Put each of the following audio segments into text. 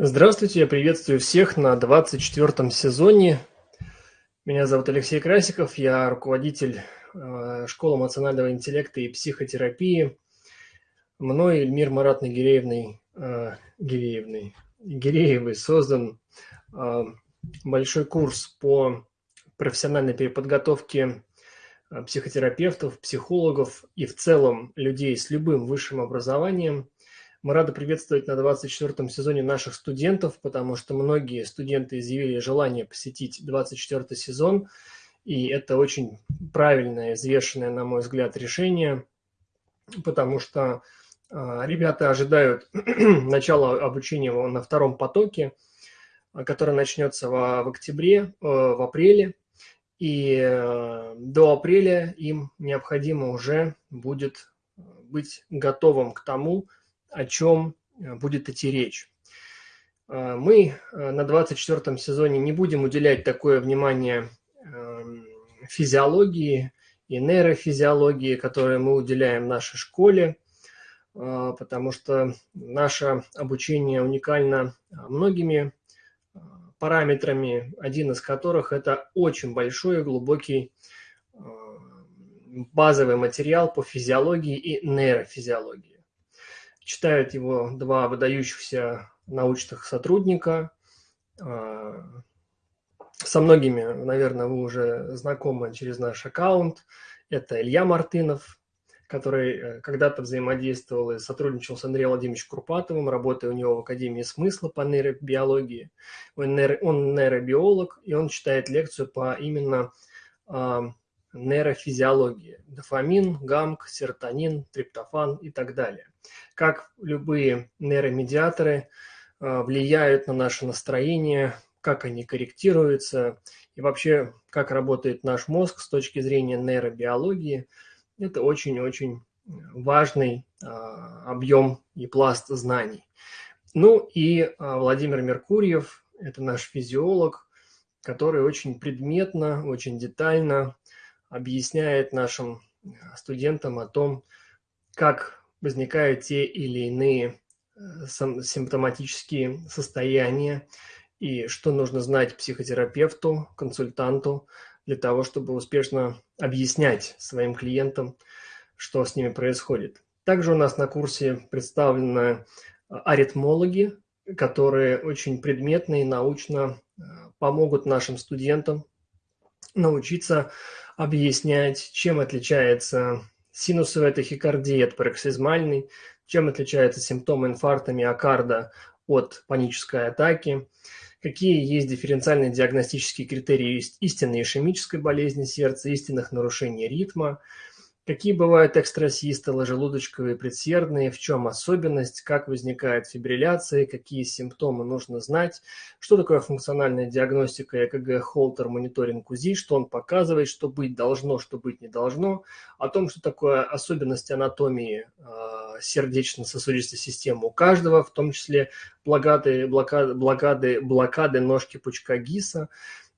Здравствуйте, я приветствую всех на 24 сезоне. Меня зовут Алексей Красиков, я руководитель э, школы эмоционального интеллекта и психотерапии. Мной Эльмир Маратной Гиреевной, э, Гиреевной, Гиреевой создан э, большой курс по профессиональной переподготовке э, психотерапевтов, психологов и в целом людей с любым высшим образованием – мы рады приветствовать на 24 сезоне наших студентов, потому что многие студенты изъявили желание посетить 24 сезон, и это очень правильное, взвешенное, на мой взгляд, решение, потому что э, ребята ожидают начала обучения на втором потоке, который начнется в, в октябре, э, в апреле, и э, до апреля им необходимо уже будет быть готовым к тому, о чем э, будет идти речь. Э, мы э, на 24 сезоне не будем уделять такое внимание эм, физиологии и нейрофизиологии, которые мы уделяем нашей школе, потому что наше обучение уникально многими параметрами, один из которых это очень большой и глубокий базовый материал по физиологии и нейрофизиологии. Читают его два выдающихся научных сотрудника. А, со многими, наверное, вы уже знакомы через наш аккаунт. Это Илья Мартынов, который э, когда-то взаимодействовал и сотрудничал с Андреем Владимировичем Курпатовым, работая у него в Академии смысла по нейробиологии. Он, он нейробиолог, и он читает лекцию по именно э, нейрофизиологии. Дофамин, гамк, серотонин, триптофан и так далее как любые нейромедиаторы э, влияют на наше настроение, как они корректируются и вообще как работает наш мозг с точки зрения нейробиологии. Это очень-очень важный э, объем и пласт знаний. Ну и э, Владимир Меркурьев, это наш физиолог, который очень предметно, очень детально объясняет нашим студентам о том, как возникают те или иные э, симптоматические состояния и что нужно знать психотерапевту, консультанту для того, чтобы успешно объяснять своим клиентам, что с ними происходит. Также у нас на курсе представлены э, аритмологи, которые очень предметно и научно э, помогут нашим студентам научиться объяснять, чем отличается Синусовая тахикардия – это пароксизмальный. Чем отличаются симптомы инфаркта миокарда от панической атаки? Какие есть дифференциальные диагностические критерии истинной ишемической болезни сердца, истинных нарушений ритма – Какие бывают экстрасистолы, желудочковые, предсердные, в чем особенность, как возникает фибрилляция, какие симптомы нужно знать, что такое функциональная диагностика ЭКГ, холтер, мониторинг УЗИ, что он показывает, что быть должно, что быть не должно, о том, что такое особенности анатомии э, сердечно-сосудистой системы у каждого, в том числе блокады, блокады, блокады, блокады ножки пучка ГИСа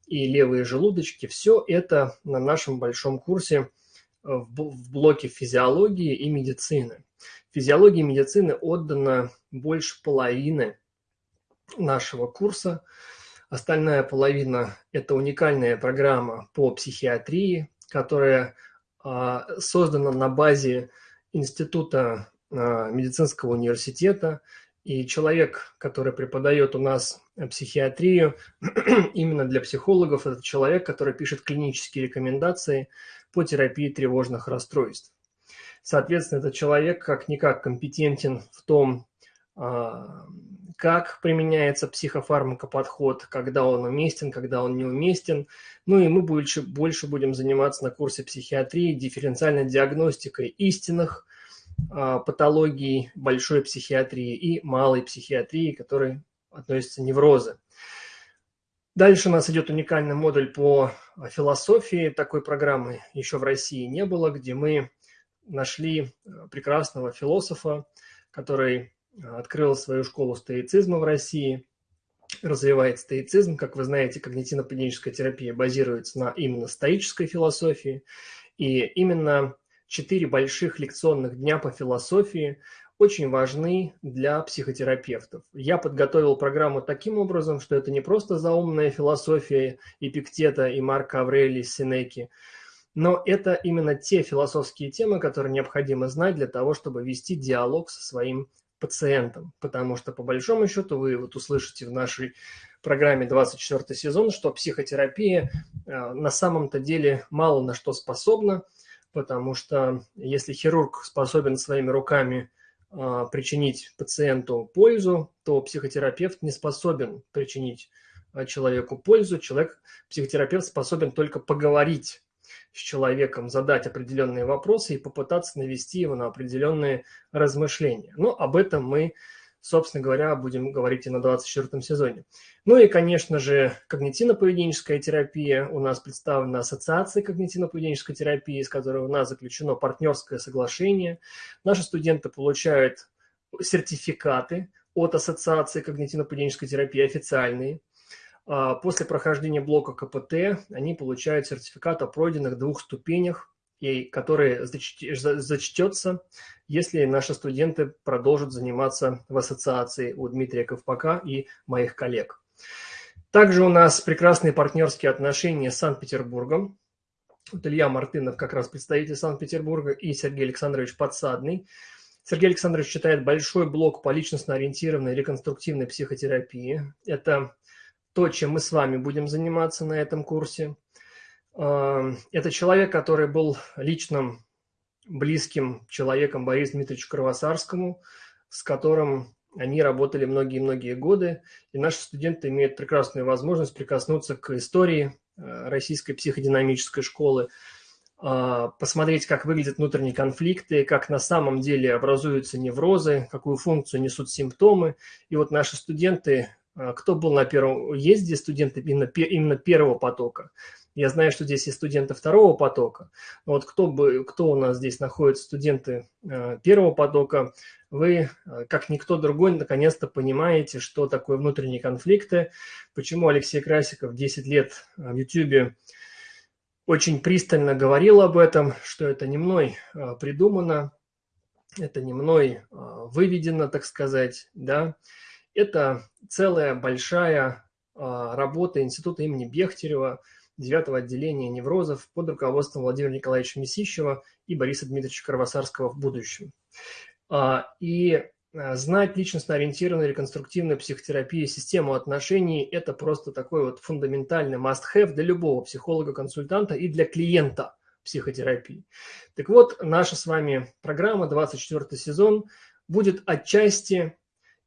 и левые желудочки. Все это на нашем большом курсе – в блоке физиологии и медицины. Физиологии и медицины отдано больше половины нашего курса. Остальная половина – это уникальная программа по психиатрии, которая а, создана на базе Института а, медицинского университета. И человек, который преподает у нас психиатрию, именно для психологов, это человек, который пишет клинические рекомендации по терапии тревожных расстройств. Соответственно, этот человек как-никак компетентен в том, а, как применяется психофармакоподход, когда он уместен, когда он неуместен. Ну и мы больше, больше будем заниматься на курсе психиатрии дифференциальной диагностикой истинных патологий большой психиатрии и малой психиатрии, к которой относятся неврозы. Дальше у нас идет уникальный модуль по философии. Такой программы еще в России не было, где мы нашли э, прекрасного философа, который э, открыл свою школу стоицизма в России, развивает стоицизм. Как вы знаете, когнитивно-поведенческая терапия базируется на именно стоической философии. И именно четыре больших лекционных дня по философии очень важны для психотерапевтов. Я подготовил программу таким образом, что это не просто заумная философия Эпиктета и Марка Аврелия Синеки, но это именно те философские темы, которые необходимо знать для того, чтобы вести диалог со своим пациентом. Потому что, по большому счету, вы вот услышите в нашей программе 24 сезон, что психотерапия э, на самом-то деле мало на что способна, потому что если хирург способен своими руками а, причинить пациенту пользу, то психотерапевт не способен причинить а, человеку пользу. Человек, психотерапевт способен только поговорить с человеком, задать определенные вопросы и попытаться навести его на определенные размышления. Но об этом мы собственно говоря, будем говорить и на 24 сезоне. Ну и, конечно же, когнитивно-поведенческая терапия. У нас представлена ассоциация когнитивно-поведенческой терапии, с которой у нас заключено партнерское соглашение. Наши студенты получают сертификаты от ассоциации когнитивно-поведенческой терапии официальные. А после прохождения блока КПТ они получают сертификат о пройденных двух ступенях и который зачтется, если наши студенты продолжат заниматься в ассоциации у Дмитрия Ковпака и моих коллег. Также у нас прекрасные партнерские отношения с Санкт-Петербургом. Вот Илья Мартынов, как раз представитель Санкт-Петербурга, и Сергей Александрович Подсадный. Сергей Александрович читает большой блок по личностно-ориентированной реконструктивной психотерапии. Это то, чем мы с вами будем заниматься на этом курсе – это человек, который был личным близким человеком Борису Дмитриевичу Кровосарскому, с которым они работали многие-многие годы, и наши студенты имеют прекрасную возможность прикоснуться к истории э, российской психодинамической школы, а, посмотреть, как выглядят внутренние конфликты, как на самом деле образуются неврозы, какую функцию несут симптомы. И вот наши студенты, э, кто был на первом езде, студенты именно, именно первого потока, я знаю, что здесь есть студенты второго потока. Вот кто, бы, кто у нас здесь находится, студенты э, первого потока, вы, э, как никто другой, наконец-то понимаете, что такое внутренние конфликты, почему Алексей Красиков 10 лет э, в YouTube очень пристально говорил об этом, что это не мной придумано, это не мной выведено, так сказать, да. Это целая большая работа Института имени Бехтерева – 9 отделения неврозов под руководством Владимира Николаевича Месищева и Бориса Дмитриевича Кровосарского в будущем. А, и а, знать личностно-ориентированную реконструктивную психотерапию, систему отношений – это просто такой вот фундаментальный must-have для любого психолога-консультанта и для клиента психотерапии. Так вот, наша с вами программа, 24 сезон, будет отчасти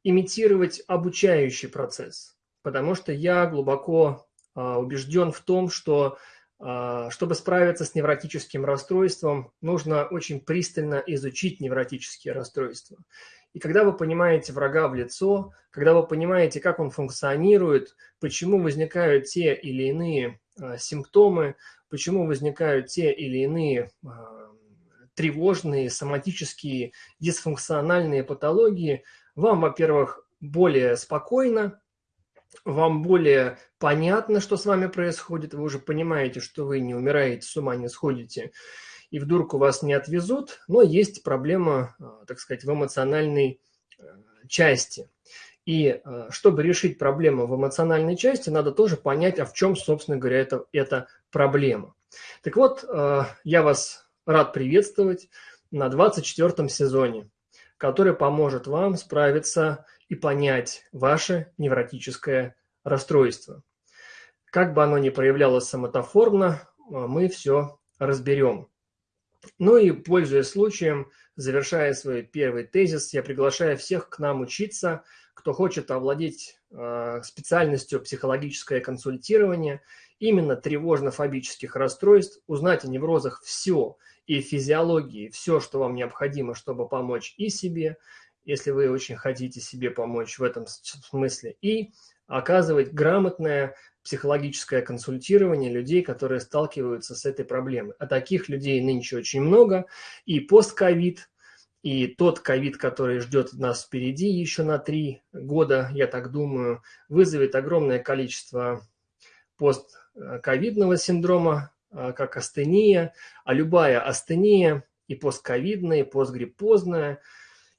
имитировать обучающий процесс, потому что я глубоко убежден в том, что а, чтобы справиться с невротическим расстройством, нужно очень пристально изучить невротические расстройства. И когда вы понимаете врага в лицо, когда вы понимаете, как он функционирует, почему возникают те или иные а, симптомы, почему возникают те или иные тревожные, соматические, дисфункциональные патологии, вам, во-первых, более спокойно вам более понятно, что с вами происходит, вы уже понимаете, что вы не умираете, с ума не сходите, и в дурку вас не отвезут, но есть проблема, а, так сказать, в эмоциональной э, части. И э, чтобы решить проблему в эмоциональной части, надо тоже понять, а в чем, собственно говоря, это, эта проблема. Так вот, э, я вас рад приветствовать на 24 сезоне, который поможет вам справиться и понять ваше невротическое расстройство. Как бы оно ни проявлялось самотоформно, а, мы все разберем. Ну и, пользуясь случаем, завершая свой первый тезис, я приглашаю всех к нам учиться, кто хочет овладеть э, специальностью психологическое консультирование, именно тревожно-фобических расстройств, узнать о неврозах все и физиологии, все, что вам необходимо, чтобы помочь и себе, если вы очень хотите себе помочь в этом смысле, и оказывать грамотное психологическое консультирование людей, которые сталкиваются с этой проблемой. А таких людей нынче очень много, и постковид, и тот ковид, который ждет нас впереди еще на три года, я так думаю, вызовет огромное количество постковидного синдрома, а, как астения, а любая астения и постковидная, и постгриппозная –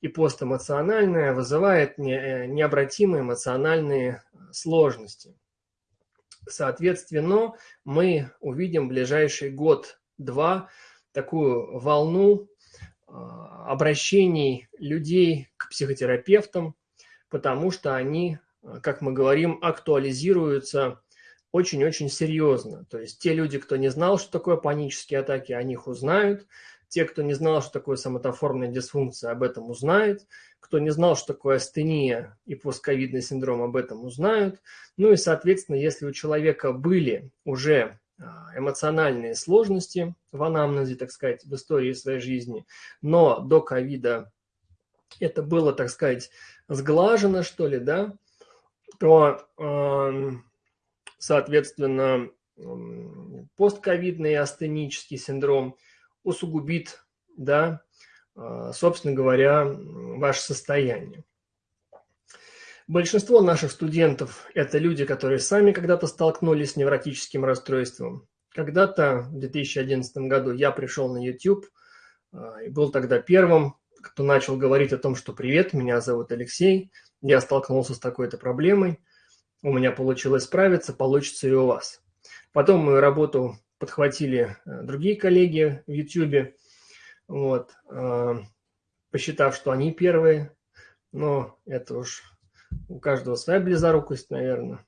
и постэмоциональное вызывает не, необратимые эмоциональные сложности. Соответственно, мы увидим в ближайший год-два такую волну а, обращений людей к психотерапевтам, потому что они, как мы говорим, актуализируются очень-очень серьезно. То есть те люди, кто не знал, что такое панические атаки, о них узнают. Те, кто не знал, что такое соматоформная дисфункция, об этом узнают. Кто не знал, что такое астения и постковидный синдром, об этом узнают. Ну и, соответственно, если у человека были уже а, эмоциональные сложности в анамнезе, так сказать, в истории своей жизни, но до ковида это было, так сказать, сглажено, что ли, да, то, соответственно, постковидный астенический синдром усугубит, да, а, собственно говоря, ваше состояние. Большинство наших студентов – это люди, которые сами когда-то столкнулись с невротическим расстройством. Когда-то в 2011 году я пришел на YouTube а, и был тогда первым, кто начал говорить о том, что «Привет, меня зовут Алексей, я столкнулся с такой-то проблемой, у меня получилось справиться, получится и у вас». Потом мою работу подхватили э, другие коллеги в YouTube, вот, а, посчитав, что они первые, но это уж у каждого своя близорукость, наверное.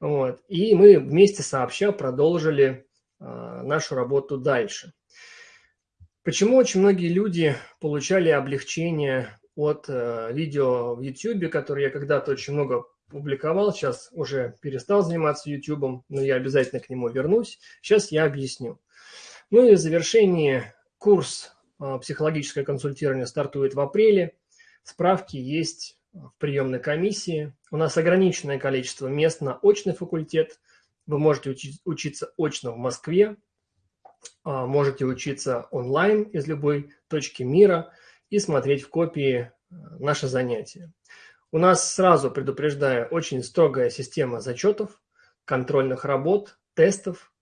Вот. И мы вместе сообща продолжили э, нашу работу дальше. Почему очень многие люди получали облегчение от э, видео в YouTube, которые я когда-то очень много публиковал, сейчас уже перестал заниматься YouTube, но я обязательно к нему вернусь. Сейчас я объясню. Ну и в завершении курс э, психологическое консультирование стартует в апреле. Справки есть в приемной комиссии. У нас ограниченное количество мест на очный факультет. Вы можете учить, учиться очно в Москве, а, можете учиться онлайн из любой точки мира и смотреть в копии э, наши занятия. У нас, сразу предупреждаю, очень строгая система зачетов, контрольных работ, тестов.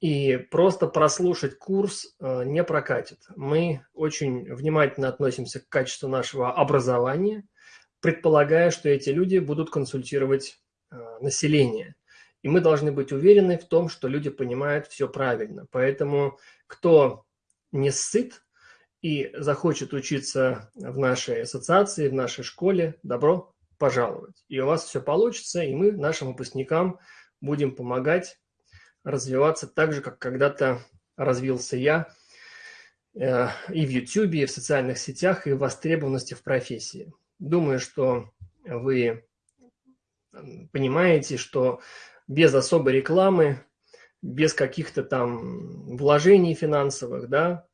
И просто прослушать курс э, не прокатит. Мы очень внимательно относимся к качеству нашего образования – предполагая, что эти люди будут консультировать э, население. И мы должны быть уверены в том, что люди понимают все правильно. Поэтому кто не сыт и захочет учиться в нашей ассоциации, в нашей школе, добро пожаловать. И у вас все получится, и мы нашим выпускникам будем помогать развиваться так же, как когда-то развился я э, и в YouTube, и в социальных сетях, и в востребованности в профессии. Думаю, что вы понимаете, что без особой рекламы, без каких-то там вложений финансовых, да,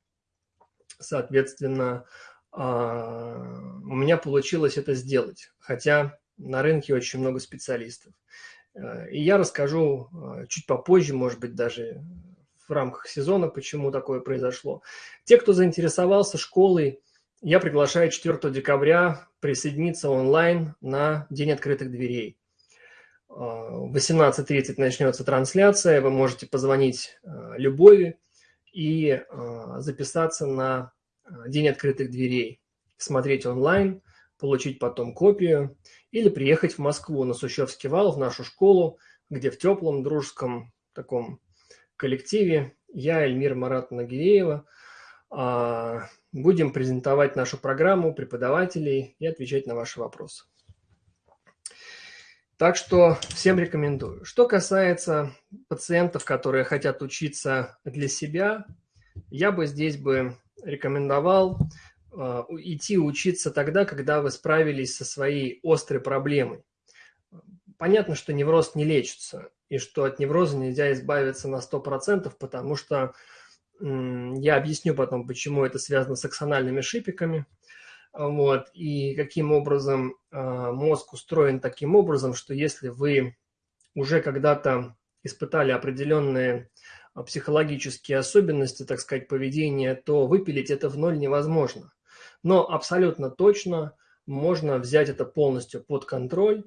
соответственно, а, у меня получилось это сделать, хотя на рынке очень много специалистов. И я расскажу а, чуть попозже, может быть, даже в рамках сезона, почему такое произошло. Те, кто заинтересовался школой, я приглашаю 4 декабря присоединиться онлайн на День открытых дверей. А, в 18.30 начнется трансляция, вы можете позвонить Любови и а, записаться на День открытых дверей, смотреть онлайн, получить потом копию или приехать в Москву на Сущевский вал, в нашу школу, где в теплом, дружеском таком коллективе я, Эльмира Марат Нагиреева, Будем презентовать нашу программу преподавателей и отвечать на ваши вопросы. Так что всем рекомендую. Что касается пациентов, которые хотят учиться для себя, я бы здесь бы рекомендовал э, идти учиться тогда, когда вы справились со своей острой проблемой. Понятно, что невроз не лечится, и что от невроза нельзя избавиться на 100%, потому что я объясню потом, почему это связано с аксональными шипиками. Вот, и каким образом э, мозг устроен таким образом, что если вы уже когда-то испытали определенные а, психологические особенности, так сказать, поведения, то выпилить это в ноль невозможно. Но абсолютно точно можно взять это полностью под контроль,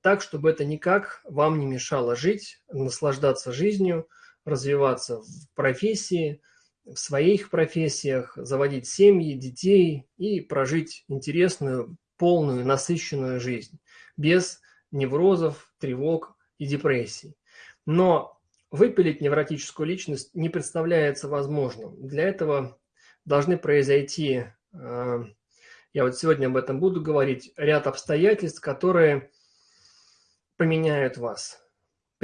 так, чтобы это никак вам не мешало жить, наслаждаться жизнью, развиваться в профессии, в своих профессиях, заводить семьи, детей и прожить интересную, полную, насыщенную жизнь без неврозов, тревог и депрессий. Но выпилить невротическую личность не представляется возможным. Для этого должны произойти, э, я вот сегодня об этом буду говорить, ряд обстоятельств, которые поменяют вас.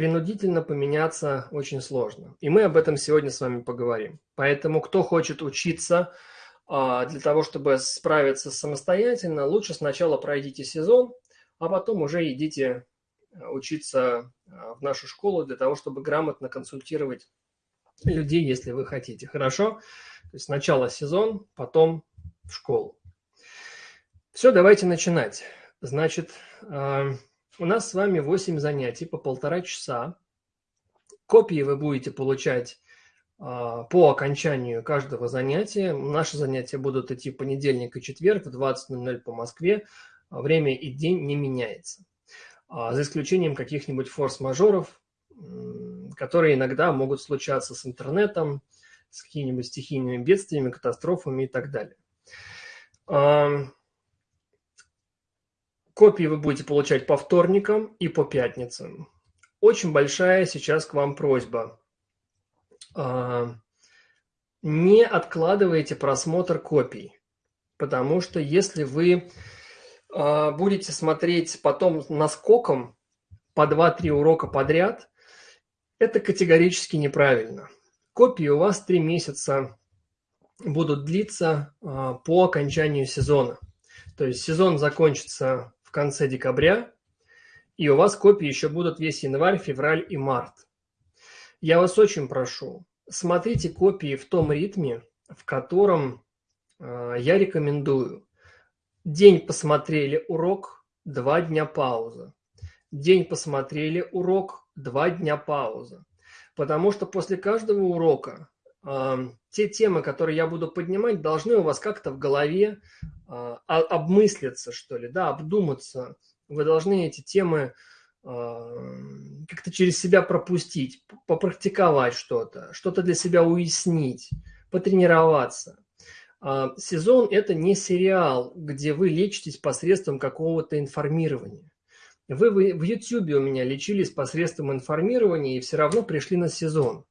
Принудительно поменяться очень сложно. И мы об этом сегодня с вами поговорим. Поэтому кто хочет учиться а, для того, чтобы справиться самостоятельно, лучше сначала пройдите сезон, а потом уже идите э, учиться э, в нашу школу для того, чтобы грамотно консультировать людей, если вы хотите. Хорошо? То есть сначала сезон, потом в школу. Все, давайте начинать. Значит, э, у нас с вами 8 занятий по полтора часа. Копии вы будете получать по окончанию каждого занятия. Наши занятия будут идти понедельник и четверг в 20.00 по Москве время и день не меняется. А, за исключением каких-нибудь форс-мажоров, которые иногда могут случаться с интернетом, с какими-нибудь стихийными бедствиями, катастрофами и так далее. Копии вы будете получать по вторникам и по пятницам. Очень большая сейчас к вам просьба. А, не откладывайте просмотр копий, потому что если вы а, будете смотреть потом наскоком по 2-3 урока подряд, это категорически неправильно. Копии у вас 3 месяца будут длиться а, по окончанию сезона. То есть сезон закончится в конце декабря, и у вас копии еще будут весь январь, февраль и март. Я вас очень прошу, смотрите копии в том ритме, в котором а, я рекомендую. День посмотрели урок, два дня пауза. День посмотрели урок, два дня пауза. Потому что после каждого урока э, те темы, которые я буду поднимать, должны у вас как-то в голове э, обмыслиться, что ли, да, обдуматься. Вы должны эти темы как-то через себя пропустить, попрактиковать что-то, что-то для себя уяснить, потренироваться. А, сезон – это не сериал, где вы лечитесь посредством какого-то информирования. Вы в YouTube у меня лечились посредством информирования и все равно пришли на сезон.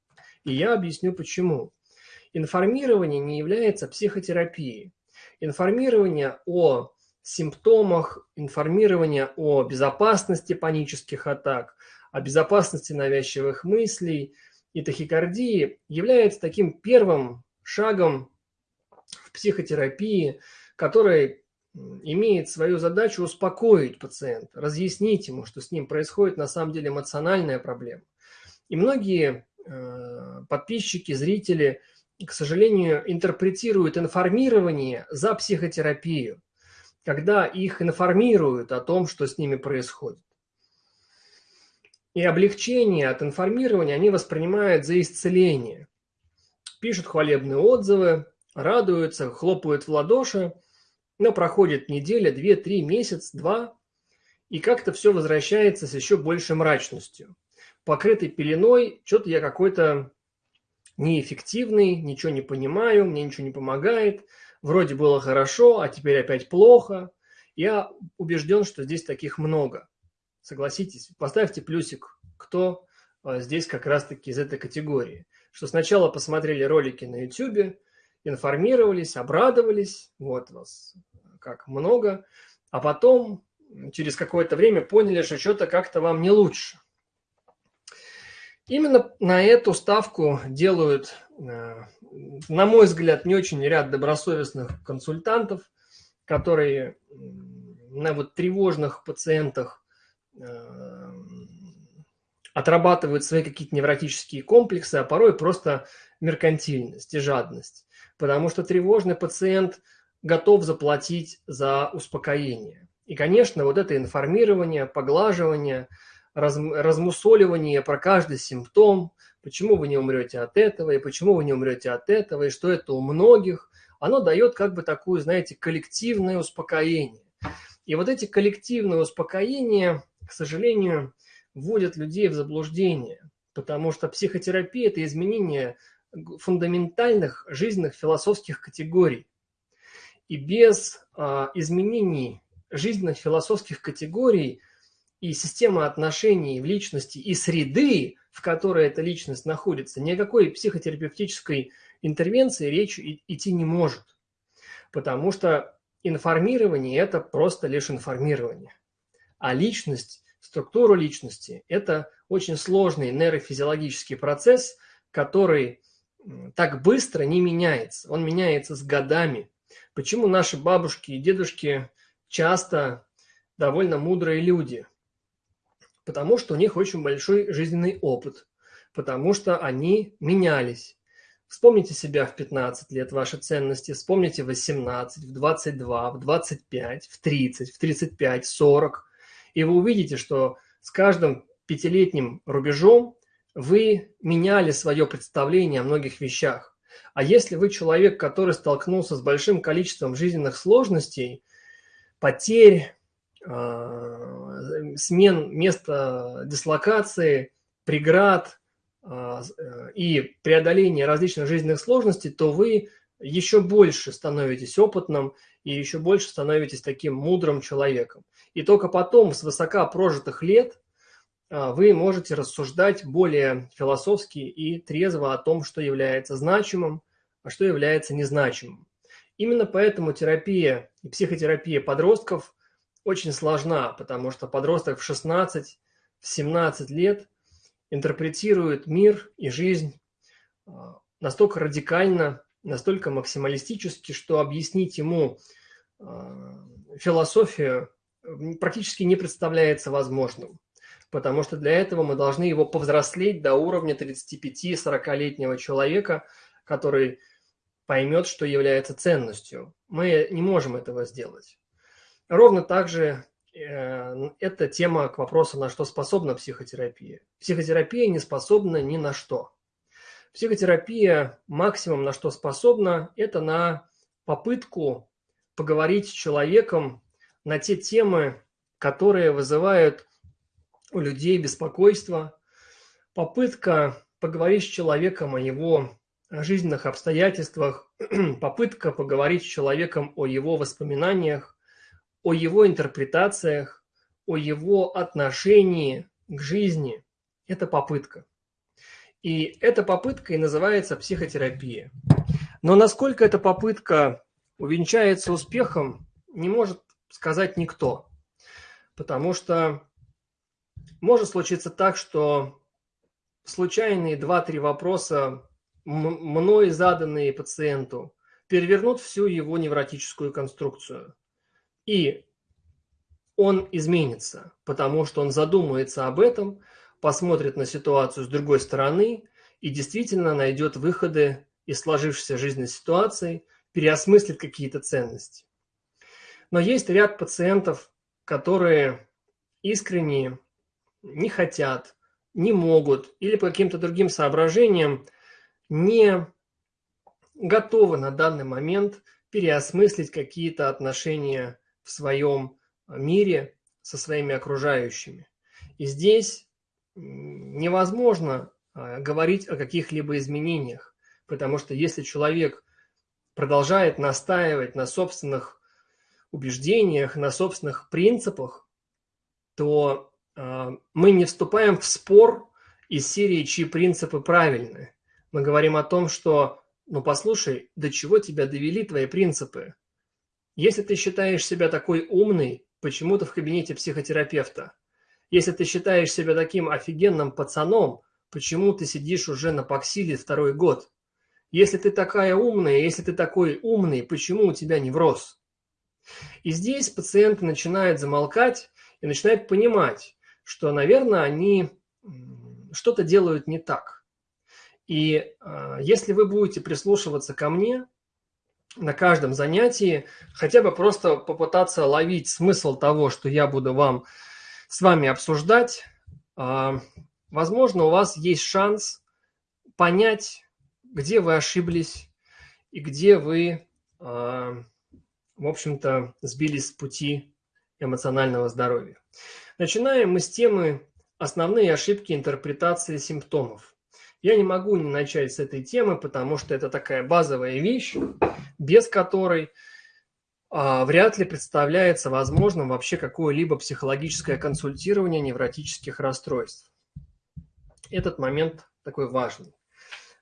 И я объясню почему. Информирование не является психотерапией. Информирование о симптомах, информирование о безопасности панических атак, о безопасности навязчивых мыслей и тахикардии является таким первым шагом в психотерапии, который имеет свою задачу успокоить пациента, разъяснить ему, что с ним происходит на самом деле эмоциональная проблема. И многие подписчики, зрители, к сожалению, интерпретируют информирование за психотерапию, когда их информируют о том, что с ними происходит. И облегчение от информирования они воспринимают за исцеление. Пишут хвалебные отзывы, радуются, хлопают в ладоши, но проходит неделя, две, три, месяц, два, и как-то все возвращается с еще большей мрачностью. Покрытый пеленой, что-то я какой-то неэффективный, ничего не понимаю, мне ничего не помогает, вроде было хорошо, а теперь опять плохо. Я убежден, что здесь таких много. Согласитесь, поставьте плюсик, кто а, здесь как раз-таки из этой категории. Что сначала посмотрели ролики на YouTube, информировались, обрадовались, вот вас как много, а потом через какое-то время поняли, что что-то как-то вам не лучше. Именно на эту ставку делают, э, на мой взгляд, не очень ряд добросовестных консультантов, которые на вот тревожных пациентах э, отрабатывают свои какие-то невротические комплексы, а порой просто меркантильность и жадность потому что тревожный пациент готов заплатить за успокоение. И, конечно, вот это информирование, поглаживание, раз, размусоливание про каждый симптом, почему вы не умрете от этого, и почему вы не умрете от этого, и что это у многих, оно дает как бы такую, знаете, коллективное успокоение. И вот эти коллективные успокоения, к сожалению, вводят людей в заблуждение, потому что психотерапия – это изменение фундаментальных жизненных философских категорий. И без а, изменений жизненных философских категорий и системы отношений в личности и среды, в которой эта личность находится, никакой психотерапевтической интервенции речь идти не может. Потому что информирование – это просто лишь информирование. А личность, структура личности – это очень сложный нейрофизиологический процесс, который так быстро не меняется. Он меняется с годами. Почему наши бабушки и дедушки часто довольно мудрые люди? Потому что у них очень большой жизненный опыт, потому что они менялись. Вспомните себя в 15 лет, ваши ценности, вспомните в 18, в 22, в 25, в 30, в 35, 40. И вы увидите, что с каждым пятилетним рубежом вы меняли свое представление о многих вещах. А если вы человек, который столкнулся с большим количеством жизненных сложностей, потерь, а, смен места дислокации, преград а, и преодоления различных жизненных сложностей, то вы еще больше становитесь опытным и еще больше становитесь таким мудрым человеком. И только потом, с высока прожитых лет, а, вы можете рассуждать более философски и трезво о том, что является значимым, а что является незначимым. Именно поэтому терапия и психотерапия подростков очень сложна, потому что подросток в 16, в 17 лет интерпретирует мир и жизнь а, настолько радикально, настолько максималистически, что объяснить ему а, философию практически не представляется возможным потому что для этого мы должны его повзрослеть до уровня 35-40-летнего человека, который поймет, что является ценностью. Мы не можем этого сделать. Ровно так же э, это тема к вопросу, на что способна психотерапия. Психотерапия не способна ни на что. Психотерапия максимум на что способна, это на попытку поговорить с человеком на те темы, которые вызывают у людей беспокойство, попытка поговорить с человеком о его жизненных обстоятельствах, попытка поговорить с человеком о его воспоминаниях, о его интерпретациях, о его отношении к жизни. Это попытка. И эта попытка и называется психотерапия. Но насколько эта попытка увенчается успехом, не может сказать никто. Потому что может случиться так, что случайные два-три вопроса, мной заданные пациенту, перевернут всю его невротическую конструкцию. И он изменится, потому что он задумается об этом, посмотрит на ситуацию с другой стороны и действительно найдет выходы из сложившейся жизненной ситуации, переосмыслит какие-то ценности. Но есть ряд пациентов, которые искренне не хотят, не могут или по каким-то другим соображениям не готовы на данный момент переосмыслить какие-то отношения в своем мире со своими окружающими. И здесь невозможно а, говорить о каких-либо изменениях, потому что если человек продолжает настаивать на собственных убеждениях, на собственных принципах, то а, мы не вступаем в спор из серии, чьи принципы правильны. Мы говорим о том, что, ну послушай, до чего тебя довели твои принципы? Если ты считаешь себя такой умный, почему ты в кабинете психотерапевта? Если ты считаешь себя таким офигенным пацаном, почему ты сидишь уже на Паксиле второй год? Если ты такая умная, если ты такой умный, почему у тебя невроз? И здесь пациенты начинают замолкать и начинают понимать, что, наверное, они что-то делают не так. И э, если вы будете прислушиваться ко мне на каждом занятии, хотя бы просто попытаться ловить смысл того, что я буду вам с вами обсуждать, э, возможно, у вас есть шанс понять, где вы ошиблись и где вы, э, в общем-то, сбились с пути эмоционального здоровья. Начинаем мы с темы «Основные ошибки интерпретации симптомов». Я не могу не начать с этой темы, потому что это такая базовая вещь, без которой а, вряд ли представляется возможным вообще какое-либо психологическое консультирование невротических расстройств. Этот момент такой важный.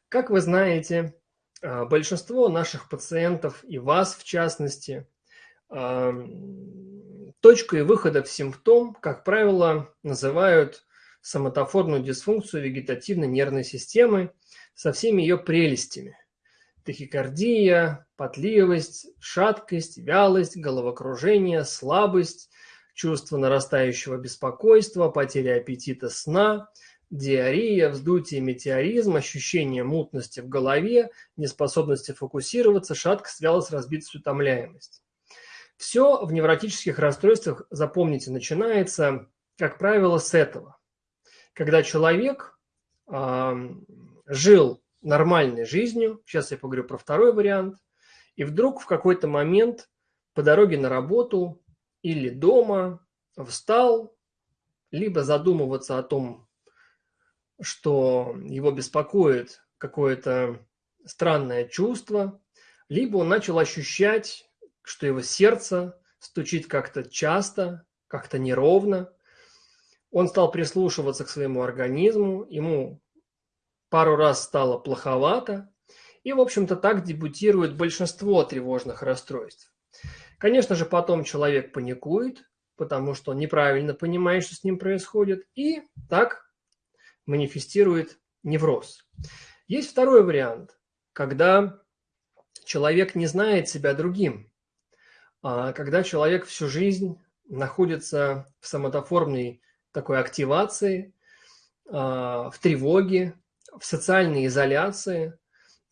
Как вы знаете, а, большинство наших пациентов и вас в частности, а, точкой выхода в симптом, как правило, называют соматофорную дисфункцию вегетативной нервной системы со всеми ее прелестями. Тахикардия, потливость, шаткость, вялость, головокружение, слабость, чувство нарастающего беспокойства, потеря аппетита сна, диарея, вздутие, метеоризм, ощущение мутности в голове, неспособности фокусироваться, шаткость, вялость, разбитость, утомляемость. Все в невротических расстройствах, запомните, начинается, как правило, с этого когда человек э, жил нормальной жизнью, сейчас я поговорю про второй вариант, и вдруг в какой-то момент по дороге на работу или дома встал, либо задумываться о том, что его беспокоит какое-то странное чувство, либо он начал ощущать, что его сердце стучит как-то часто, как-то неровно, он стал прислушиваться к своему организму, ему пару раз стало плоховато, и, в общем-то, так дебютирует большинство тревожных расстройств. Конечно же, потом человек паникует, потому что он неправильно понимает, что с ним происходит, и так манифестирует невроз. Есть второй вариант, когда человек не знает себя другим, а когда человек всю жизнь находится в самотоформной такой активации, а, в тревоге, в социальной изоляции,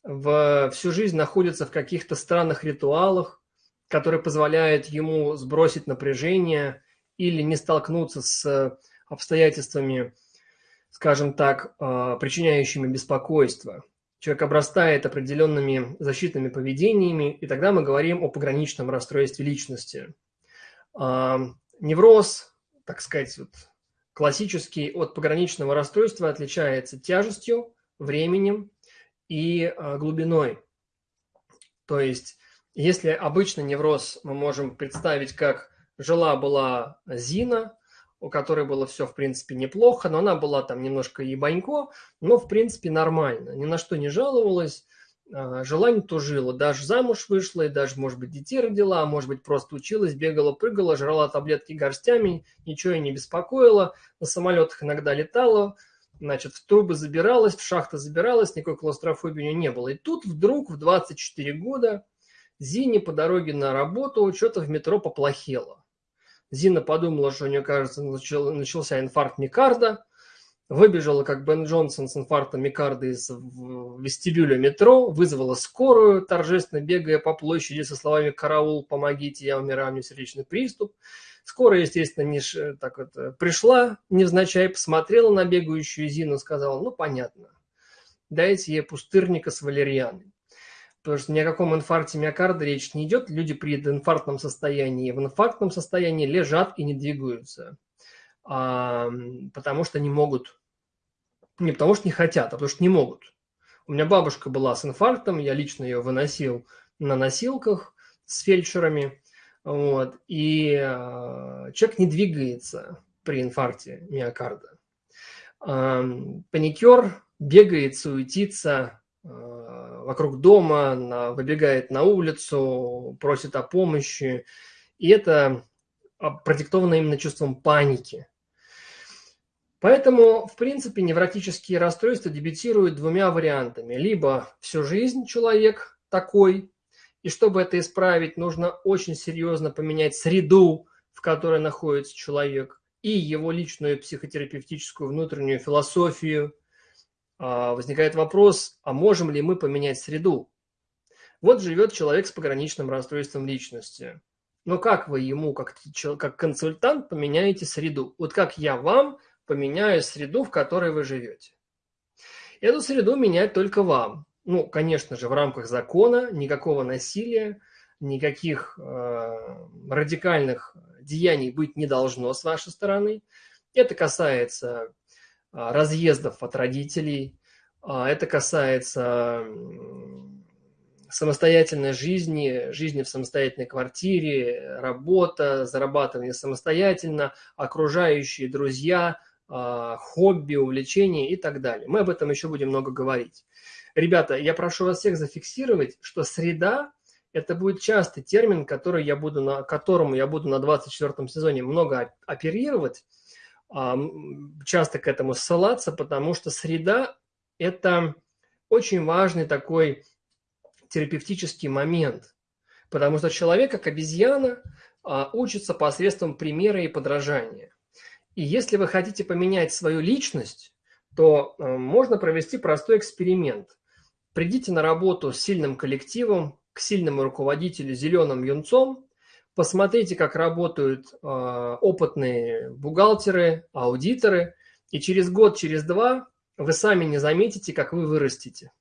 в, всю жизнь находится в каких-то странных ритуалах, которые позволяют ему сбросить напряжение или не столкнуться с обстоятельствами, скажем так, а, причиняющими беспокойство. Человек обрастает определенными защитными поведениями, и тогда мы говорим о пограничном расстройстве личности. А, невроз, так сказать, вот классический от пограничного расстройства отличается тяжестью, временем и а, глубиной. То есть, если обычно невроз мы можем представить как жила-была Зина, у которой было все, в принципе, неплохо, но она была там немножко ебанько, но, в принципе, нормально, ни на что не жаловалась, желание то жило. Даже замуж вышла, и даже, может быть, детей родила, а может быть, просто училась, бегала, прыгала, жрала таблетки горстями, ничего и не беспокоило. На самолетах иногда летала, значит, в трубы забиралась, в шахты забиралась, никакой клаустрофобии у нее не было. И тут вдруг в 24 года Зине по дороге на работу что-то в метро поплохело. Зина подумала, что у нее, кажется, начался инфаркт микарда, Выбежала, как Бен Джонсон с инфарктом микарда из вестибюля метро, вызвала скорую, торжественно бегая по площади со словами «Караул, помогите, я умираю, мне сердечный приступ». Скорая, естественно, не ш... так вот, э, пришла невзначай, посмотрела на бегающую Зину, сказала, ну, понятно, дайте ей пустырника с валерьяной. Потому что ни о каком инфаркте миокарда речь не идет. Люди при инфарктном состоянии в инфарктном состоянии лежат и не двигаются потому что не могут. Не потому что не хотят, а потому что не могут. У меня бабушка была с инфарктом, я лично ее выносил на носилках с фельдшерами. Вот, и э, человек не двигается при инфаркте миокарда. Э, паникер бегает, суетится э, вокруг дома, на, выбегает на улицу, просит о помощи. И это продиктовано именно чувством паники. Поэтому, в принципе, невротические расстройства дебютируют двумя вариантами. Либо всю жизнь человек такой, и чтобы это исправить, нужно очень серьезно поменять среду, в которой находится человек, и его личную психотерапевтическую внутреннюю философию. А, возникает вопрос, а можем ли мы поменять среду? Вот живет человек с пограничным расстройством личности. Но как вы ему, как, как консультант, поменяете среду? Вот как я вам поменяю среду, в которой вы живете. Эту среду менять только вам. Ну, конечно же, в рамках закона, никакого насилия, никаких э, радикальных деяний быть не должно с вашей стороны. Это касается э, разъездов от родителей, А, это касается самостоятельной жизни, жизни в самостоятельной квартире, работа, зарабатывание самостоятельно, окружающие друзья, хобби, увлечения и так далее. Мы об этом еще будем много говорить. Ребята, я прошу вас всех зафиксировать, что среда – это будет частый термин, который я буду на, которому я буду на 24 сезоне много оперировать, а, часто к этому ссылаться, потому что среда – это очень важный такой терапевтический момент, потому что человек, как обезьяна, а, учится посредством примера и подражания. И если вы хотите поменять свою личность, то э, можно провести простой эксперимент. Придите на работу с сильным коллективом, к сильному руководителю зеленым юнцом, посмотрите, как работают э, опытные бухгалтеры, аудиторы, и через год, через два вы сами не заметите, как вы вырастете.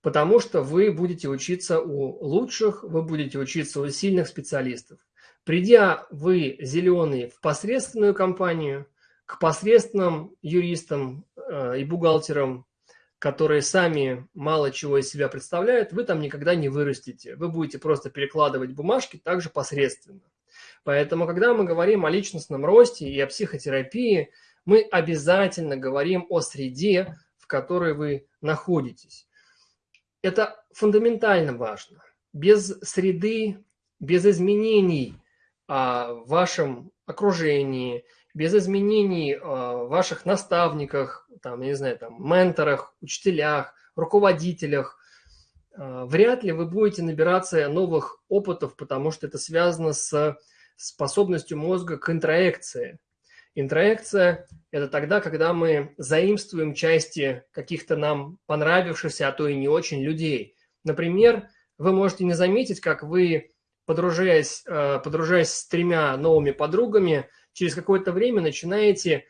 Потому что вы будете учиться у лучших, вы будете учиться у сильных специалистов. Придя вы, зеленый, в посредственную компанию, к посредственным юристам э, и бухгалтерам, которые сами мало чего из себя представляют, вы там никогда не вырастете. Вы будете просто перекладывать бумажки также посредственно. Поэтому, когда мы говорим о личностном росте и о психотерапии, мы обязательно говорим о среде, в которой вы находитесь. Это фундаментально важно. Без среды, без изменений – в вашем окружении, без изменений в ваших наставниках, там, я не знаю, там, менторах, учителях, руководителях, вряд ли вы будете набираться новых опытов, потому что это связано с способностью мозга к интроекции. Интроекция – это тогда, когда мы заимствуем части каких-то нам понравившихся, а то и не очень людей. Например, вы можете не заметить, как вы подружаясь, э, подружаясь с тремя новыми подругами, через какое-то время начинаете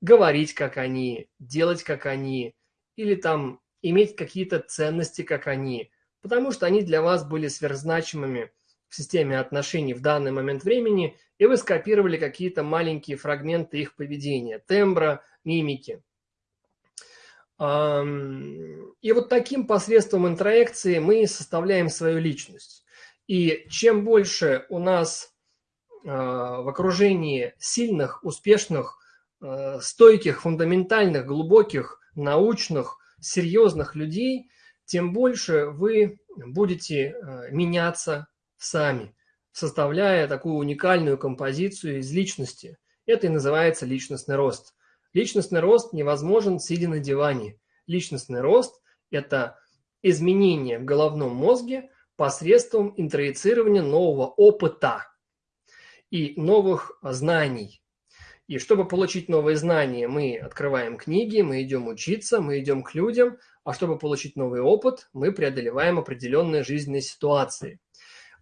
говорить, как они, делать, как они, или там иметь какие-то ценности, как они, потому что они для вас были сверхзначимыми в системе отношений в данный момент времени, и вы скопировали какие-то маленькие фрагменты их поведения, тембра, мимики. И вот таким посредством интроекции мы составляем свою личность. И чем больше у нас а, в окружении сильных, успешных, а, стойких, фундаментальных, глубоких, научных, серьезных людей, тем больше вы будете а, меняться сами, составляя такую уникальную композицию из личности. Это и называется личностный рост. Личностный рост невозможен сидя на диване. Личностный рост – это изменение в головном мозге – посредством интроицирования нового опыта и новых знаний. И чтобы получить новые знания, мы открываем книги, мы идем учиться, мы идем к людям, а чтобы получить новый опыт, мы преодолеваем определенные жизненные ситуации.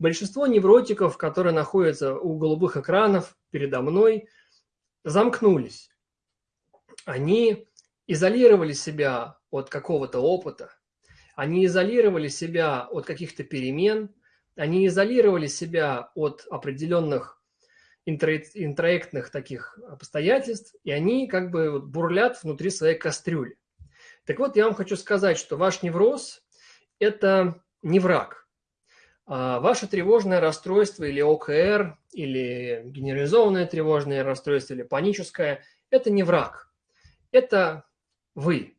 Большинство невротиков, которые находятся у голубых экранов передо мной, замкнулись. Они изолировали себя от какого-то опыта, они изолировали себя от каких-то перемен, они изолировали себя от определенных интроектных таких обстоятельств, и они как бы бурлят внутри своей кастрюли. Так вот, я вам хочу сказать, что ваш невроз – это не враг. А ваше тревожное расстройство или ОКР, или генерализованное тревожное расстройство, или паническое – это не враг. Это вы.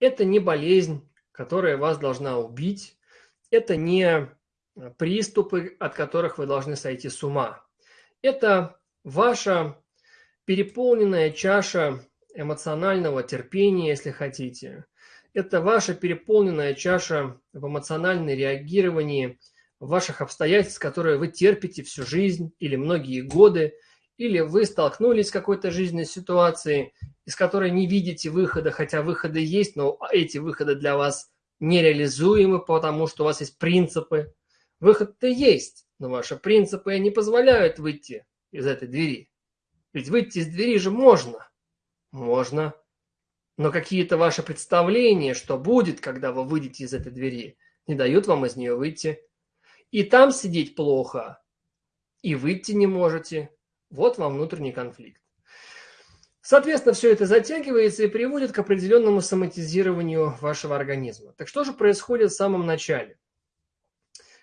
Это не болезнь, которая вас должна убить. Это не приступы, от которых вы должны сойти с ума. Это ваша переполненная чаша эмоционального терпения, если хотите. Это ваша переполненная чаша в эмоциональном реагировании ваших обстоятельств, которые вы терпите всю жизнь или многие годы – или вы столкнулись с какой-то жизненной ситуацией, из которой не видите выхода, хотя выходы есть, но эти выходы для вас нереализуемы, потому что у вас есть принципы. Выход-то есть, но ваши принципы не позволяют выйти из этой двери. Ведь выйти из двери же можно. Можно. Но какие-то ваши представления, что будет, когда вы выйдете из этой двери, не дают вам из нее выйти. И там сидеть плохо, и выйти не можете. Вот вам внутренний конфликт. Соответственно, все это затягивается и приводит к определенному соматизированию вашего организма. Так что же происходит в самом начале?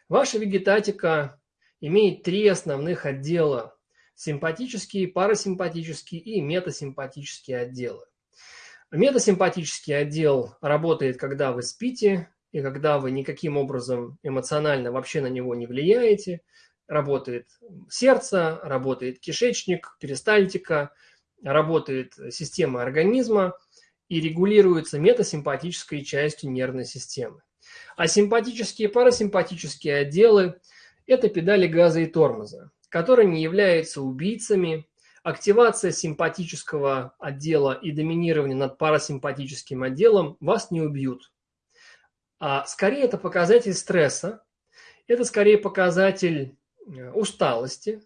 Ваша вегетатика имеет три основных отдела – симпатические, парасимпатические и метасимпатические отделы. Метасимпатический отдел работает, когда вы спите и когда вы никаким образом эмоционально вообще на него не влияете. Работает сердце, работает кишечник, перистальтика, работает система организма и регулируется метасимпатической частью нервной системы. А симпатические и парасимпатические отделы – это педали газа и тормоза, которые не являются убийцами, активация симпатического отдела и доминирование над парасимпатическим отделом вас не убьют. А скорее это показатель стресса, это скорее показатель усталости,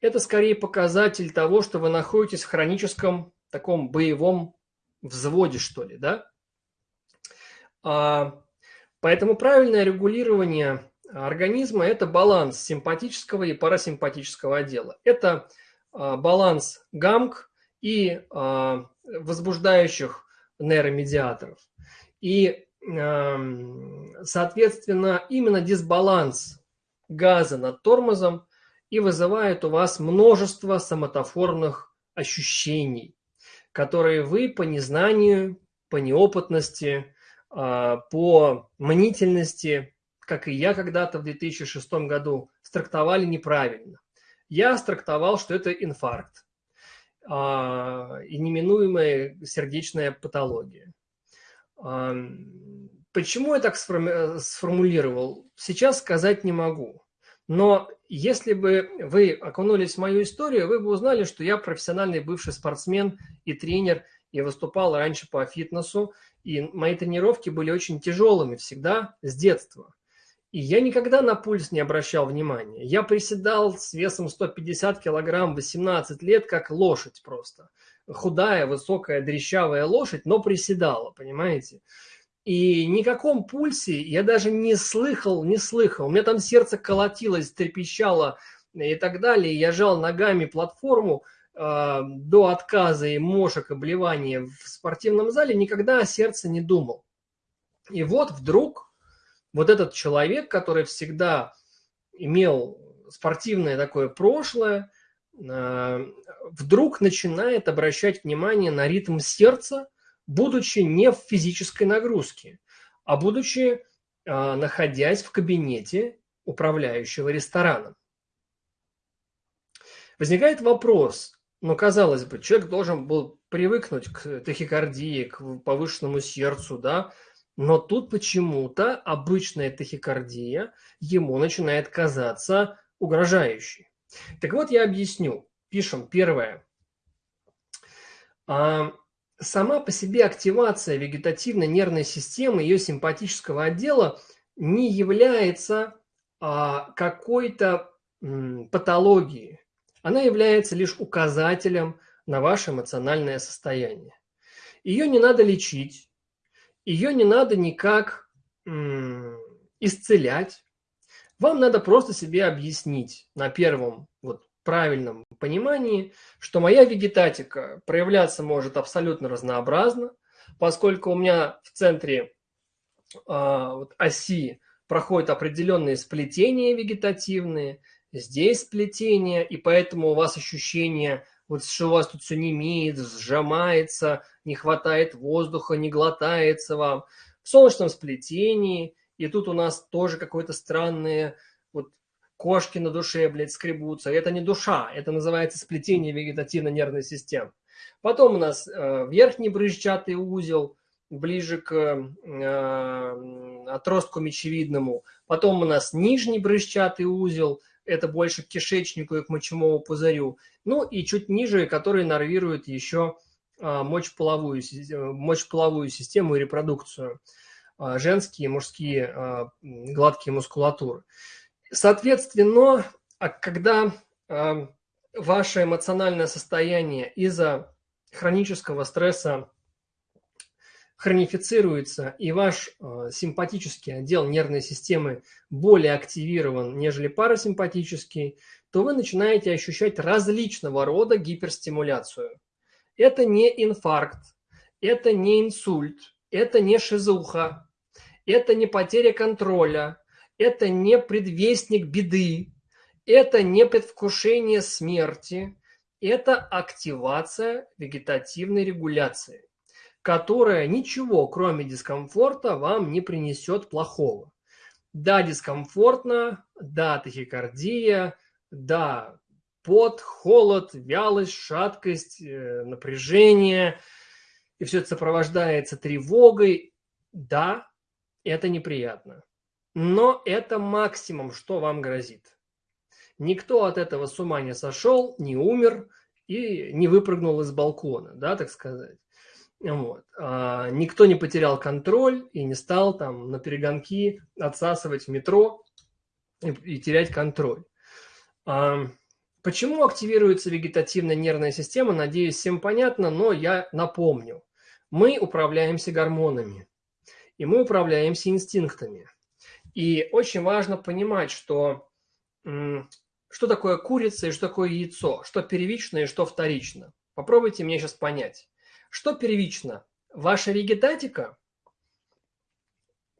это скорее показатель того, что вы находитесь в хроническом таком боевом взводе, что ли, да? А, поэтому правильное регулирование организма – это баланс симпатического и парасимпатического отдела. Это а, баланс гамк и а, возбуждающих нейромедиаторов. И, соответственно, именно дисбаланс газа над тормозом и вызывает у вас множество соматофорных ощущений, которые вы по незнанию, по неопытности, а, по мнительности, как и я когда-то в 2006 году, страктовали неправильно я страктовал, что это инфаркт а, и неминуемая сердечная патология. Почему я так сформулировал, сейчас сказать не могу. Но если бы вы окунулись в мою историю, вы бы узнали, что я профессиональный бывший спортсмен и тренер, и выступал раньше по фитнесу, и мои тренировки были очень тяжелыми всегда с детства. И я никогда на пульс не обращал внимания. Я приседал с весом 150 килограмм 18 лет, как лошадь просто. Худая, высокая, дрещавая лошадь, но приседала, понимаете? И никаком пульсе я даже не слыхал, не слыхал. У меня там сердце колотилось, трепещало и так далее. Я жал ногами платформу э, до отказа и мошек, обливания в спортивном зале. Никогда о сердце не думал. И вот вдруг вот этот человек, который всегда имел спортивное такое прошлое, э, вдруг начинает обращать внимание на ритм сердца, будучи не в физической нагрузке, а будучи, э, находясь в кабинете управляющего рестораном. Возникает вопрос, ну, казалось бы, человек должен был привыкнуть к тахикардии, к повышенному сердцу, да, но тут почему-то обычная тахикардия ему начинает казаться угрожающей. Так вот, я объясню. Пишем первое. А, сама по себе активация вегетативной нервной системы, ее симпатического отдела не является а, какой-то патологией. Она является лишь указателем на ваше эмоциональное состояние. Ее не надо лечить, ее не надо никак исцелять. Вам надо просто себе объяснить на первом вот правильном понимании, что моя вегетатика проявляться может абсолютно разнообразно, поскольку у меня в центре а, вот, оси проходят определенные сплетения вегетативные, здесь сплетения, и поэтому у вас ощущение вот что у вас тут все не имеет, сжимается, не хватает воздуха, не глотается вам. В солнечном сплетении, и тут у нас тоже какое-то странное, кошки на душе, блядь, скребутся. Это не душа, это называется сплетение вегетативно-нервной системы. Потом у нас э, верхний брызжатый узел, ближе к э, отростку мечевидному. Потом у нас нижний брызжатый узел – это больше к кишечнику и к мочевому пузырю. Ну и чуть ниже, которые нервируют еще а, мочеполовую, мочеполовую систему и репродукцию. А, женские, мужские а, гладкие мускулатуры. Соответственно, когда ваше эмоциональное состояние из-за хронического стресса хронифицируется и ваш э, симпатический отдел нервной системы более активирован, нежели парасимпатический, то вы начинаете ощущать различного рода гиперстимуляцию. Это не инфаркт, это не инсульт, это не шизуха, это не потеря контроля, это не предвестник беды, это не предвкушение смерти, это активация вегетативной регуляции, которая ничего, кроме дискомфорта, вам не принесет плохого. Да, дискомфортно, да, тахикардия, да, пот, холод, вялость, шаткость, э, напряжение, и все это сопровождается тревогой. Да, это неприятно. Но это максимум, что вам грозит. Никто от этого с ума не сошел, не умер и не выпрыгнул из балкона, да, так сказать. Вот. А, никто не потерял контроль и не стал там на перегонки отсасывать в метро и, и терять контроль. А, почему активируется вегетативная нервная система, надеюсь, всем понятно, но я напомню. Мы управляемся гормонами, и мы управляемся инстинктами. И очень важно понимать, что что такое курица и что такое яйцо, что первично и что вторично. Попробуйте мне сейчас понять. Что первично? Ваша вегетатика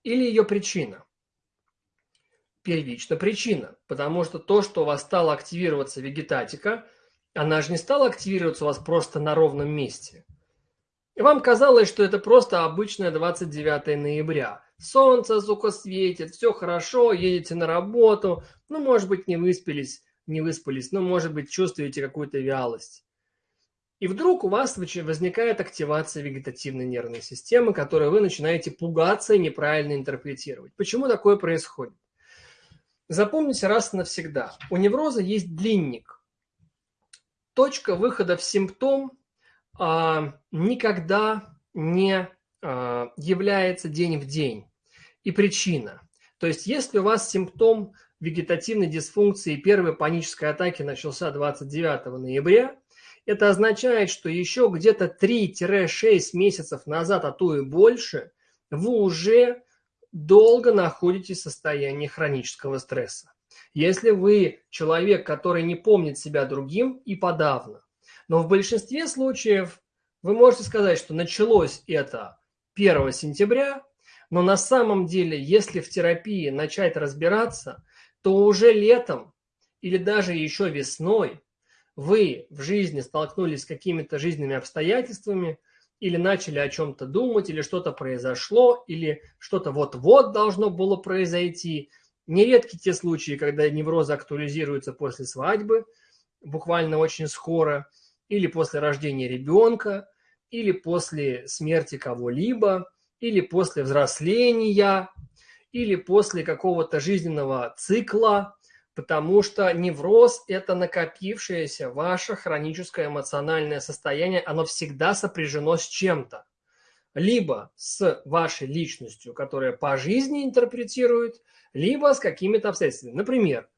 или ее причина? Первично причина, потому что то, что у вас стала активироваться вегетатика, она же не стала активироваться у вас просто на ровном месте. И вам казалось, что это просто обычное 29 ноября. Солнце, сука, светит, все хорошо, едете на работу, ну, может быть, не выспались, не выспались, но, может быть, чувствуете какую-то вялость. И вдруг у вас возникает активация вегетативной нервной системы, которую вы начинаете пугаться и неправильно интерпретировать. Почему такое происходит? Запомните раз и навсегда. У невроза есть длинник. Точка выхода в симптом а, никогда не является день в день. И причина. То есть, если у вас симптом вегетативной дисфункции первой панической атаки начался 29 ноября, это означает, что еще где-то 3-6 месяцев назад, а то и больше, вы уже долго находитесь в состоянии хронического стресса. Если вы человек, который не помнит себя другим и подавно, но в большинстве случаев вы можете сказать, что началось это 1 сентября, но на самом деле, если в терапии начать разбираться, то уже летом или даже еще весной вы в жизни столкнулись с какими-то жизненными обстоятельствами или начали о чем-то думать, или что-то произошло, или что-то вот-вот должно было произойти. Нередки те случаи, когда неврозы актуализируются после свадьбы, буквально очень скоро, или после рождения ребенка, или после смерти кого-либо, или после взросления, или после какого-то жизненного цикла, потому что невроз – это накопившееся ваше хроническое эмоциональное состояние, оно всегда сопряжено с чем-то. Либо с вашей личностью, которая по жизни интерпретирует, либо с какими-то обстоятельствами. Например,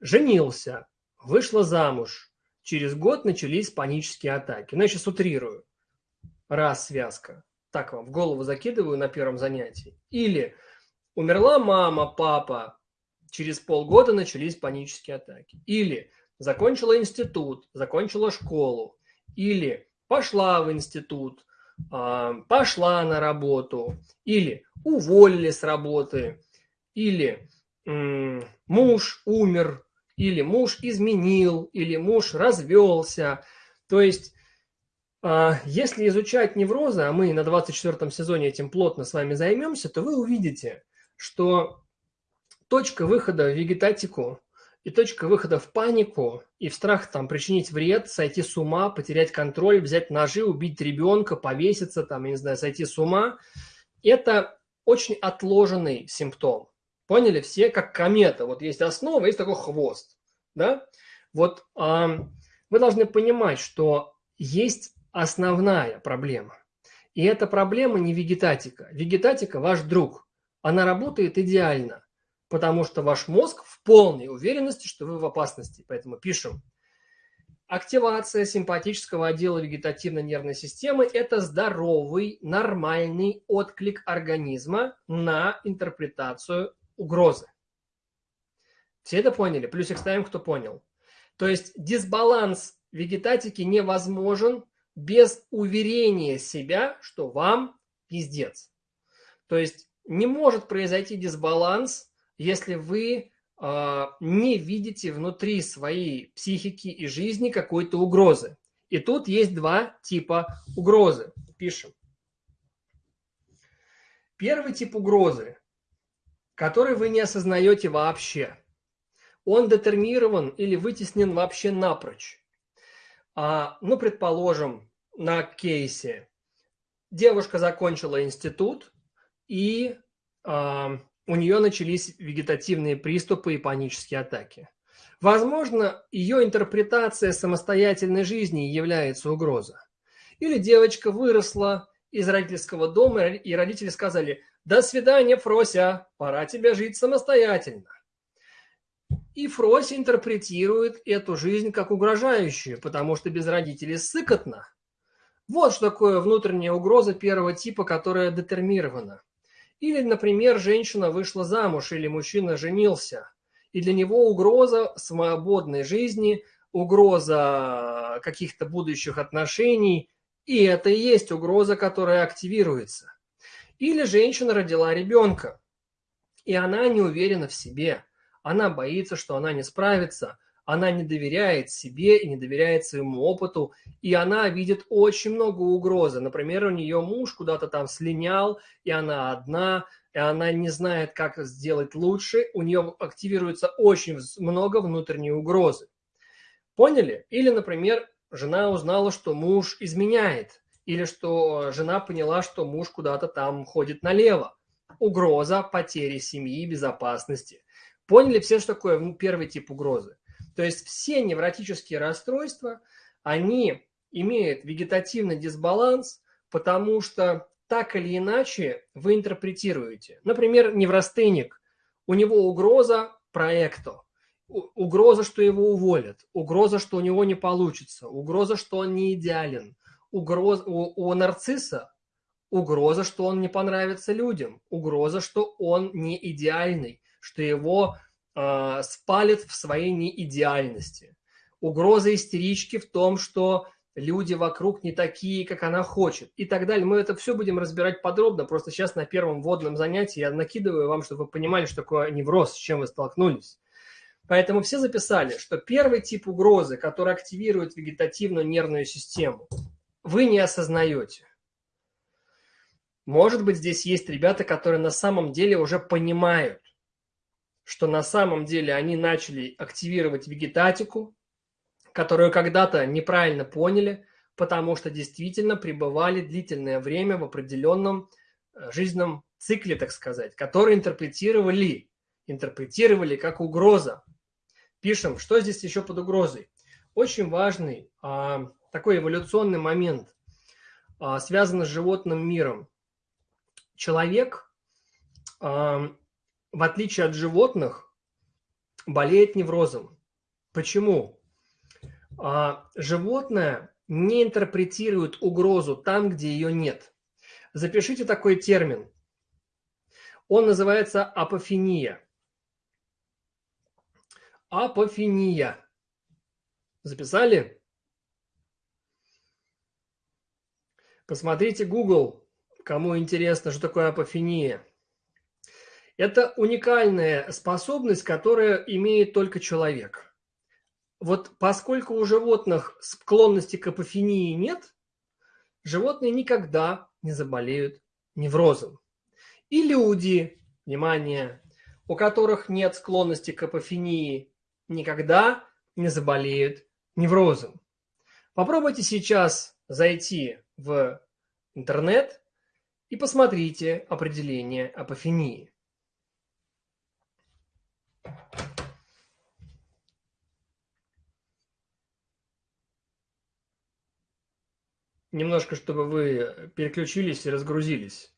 женился, вышла замуж, через год начались панические атаки. Ну, я сейчас утрирую. Раз связка. Так вам в голову закидываю на первом занятии. Или Умерла мама, папа, через полгода начались панические атаки. Или закончила институт, закончила школу. Или пошла в институт, а, пошла на работу. Или уволили с работы. Или муж умер. Или муж изменил. Или муж развелся. То есть если изучать неврозы, а мы на 24 сезоне этим плотно с вами займемся, то вы увидите, что точка выхода в вегетатику и точка выхода в панику и в страх там причинить вред, сойти с ума, потерять контроль, взять ножи, убить ребенка, повеситься, там, я не знаю, сойти с ума, это очень отложенный симптом. Поняли все, как комета. Вот есть основа, есть такой хвост. Да? Вот э, вы должны понимать, что есть основная проблема. И эта проблема не вегетатика. Вегетатика – ваш друг она работает идеально, потому что ваш мозг в полной уверенности, что вы в опасности. Поэтому пишем. Активация симпатического отдела вегетативной нервной системы – это здоровый, нормальный отклик организма на интерпретацию угрозы. Все это поняли? Плюсик ставим, кто понял. То есть дисбаланс вегетатики невозможен без уверения себя, что вам пиздец. То есть не может произойти дисбаланс, если вы э, не видите внутри своей психики и жизни какой-то угрозы. И тут есть два типа угрозы. Пишем. Первый тип угрозы, который вы не осознаете вообще. Он детермирован или вытеснен вообще напрочь. А, ну, предположим, на кейсе девушка закончила институт, и а, у нее начались вегетативные приступы и панические атаки. Возможно, ее интерпретация самостоятельной жизни является угроза. Или девочка выросла из родительского дома, и родители сказали, до свидания, Фрося, пора тебе жить самостоятельно. И Фрося интерпретирует эту жизнь как угрожающую, потому что без родителей сыкотно. Вот что такое внутренняя угроза первого типа, которая детермирована. Или, например, женщина вышла замуж или мужчина женился, и для него угроза свободной жизни, угроза каких-то будущих отношений, и это и есть угроза, которая активируется. Или женщина родила ребенка, и она не уверена в себе, она боится, что она не справится, она не доверяет себе и не доверяет своему опыту, и она видит очень много угрозы. Например, у нее муж куда-то там слинял, и она одна, и она не знает, как сделать лучше, у нее активируется очень много внутренней угрозы. Поняли? Или, например, жена узнала, что муж изменяет, или что жена поняла, что муж куда-то там ходит налево. Угроза потери семьи, безопасности. Поняли все, что такое первый тип угрозы? То есть все невротические расстройства, они имеют вегетативный дисбаланс, потому что так или иначе вы интерпретируете. Например, неврастеник, у него угроза проекту, угроза, что его уволят, угроза, что у него не получится, угроза, что он не идеален, угроза, у, у нарцисса угроза, что он не понравится людям, угроза, что он не идеальный, что его э, спалит в своей неидеальности. Угроза истерички в том, что люди вокруг не такие, как она хочет и так далее. Мы это все будем разбирать подробно. Просто сейчас на первом вводном занятии я накидываю вам, чтобы вы понимали, что такое невроз, с чем вы столкнулись. Поэтому все записали, что первый тип угрозы, который активирует вегетативную нервную систему, вы не осознаете. Может быть, здесь есть ребята, которые на самом деле уже понимают, что на самом деле они начали активировать вегетатику, которую когда-то неправильно поняли, потому что действительно пребывали длительное время в определенном э, жизненном цикле, так сказать, который интерпретировали, интерпретировали как угроза. Пишем, что здесь еще под угрозой. Очень важный а, такой эволюционный момент, а, связанный с животным миром. Человек а, в отличие от животных, болеет неврозом. Почему? А, животное не интерпретирует угрозу там, где ее нет. Запишите такой термин. Он называется апофения. Апофения. Записали? Посмотрите Google, кому интересно, что такое апофения. Это уникальная способность, которая имеет только человек. Вот поскольку у животных склонности к апофении нет, животные никогда не заболеют неврозом. И люди, внимание, у которых нет склонности к апофении, никогда не заболеют неврозом. Попробуйте сейчас зайти в интернет и посмотрите определение апофении. Немножко, чтобы вы переключились и разгрузились.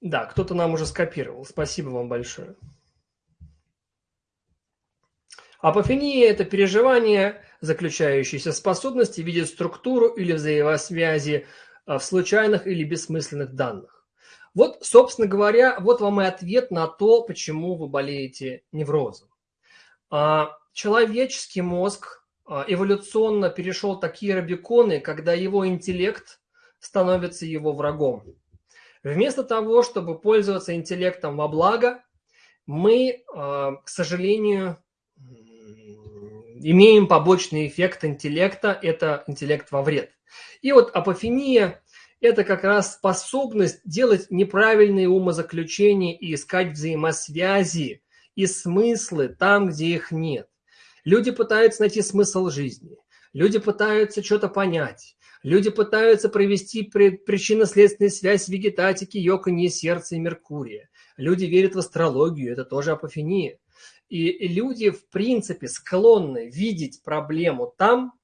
Да, кто-то нам уже скопировал. Спасибо вам большое. Апофения – это переживание, заключающееся в способности видеть структуру или взаимосвязи а, в случайных или бессмысленных данных. Вот, собственно говоря, вот вам и ответ на то, почему вы болеете неврозом. А, человеческий мозг а, эволюционно перешел такие рабиконы, когда его интеллект становится его врагом. Вместо того, чтобы пользоваться интеллектом во благо, мы, а, к сожалению, имеем побочный эффект интеллекта – это интеллект во вред. И вот апофения – это как раз способность делать неправильные умозаключения и искать взаимосвязи и смыслы там, где их нет. Люди пытаются найти смысл жизни, люди пытаются что-то понять, люди пытаются провести причинно-следственную связь вегетатики, йоканье сердца и Меркурия. Люди верят в астрологию, это тоже апофения. И люди, в принципе, склонны видеть проблему там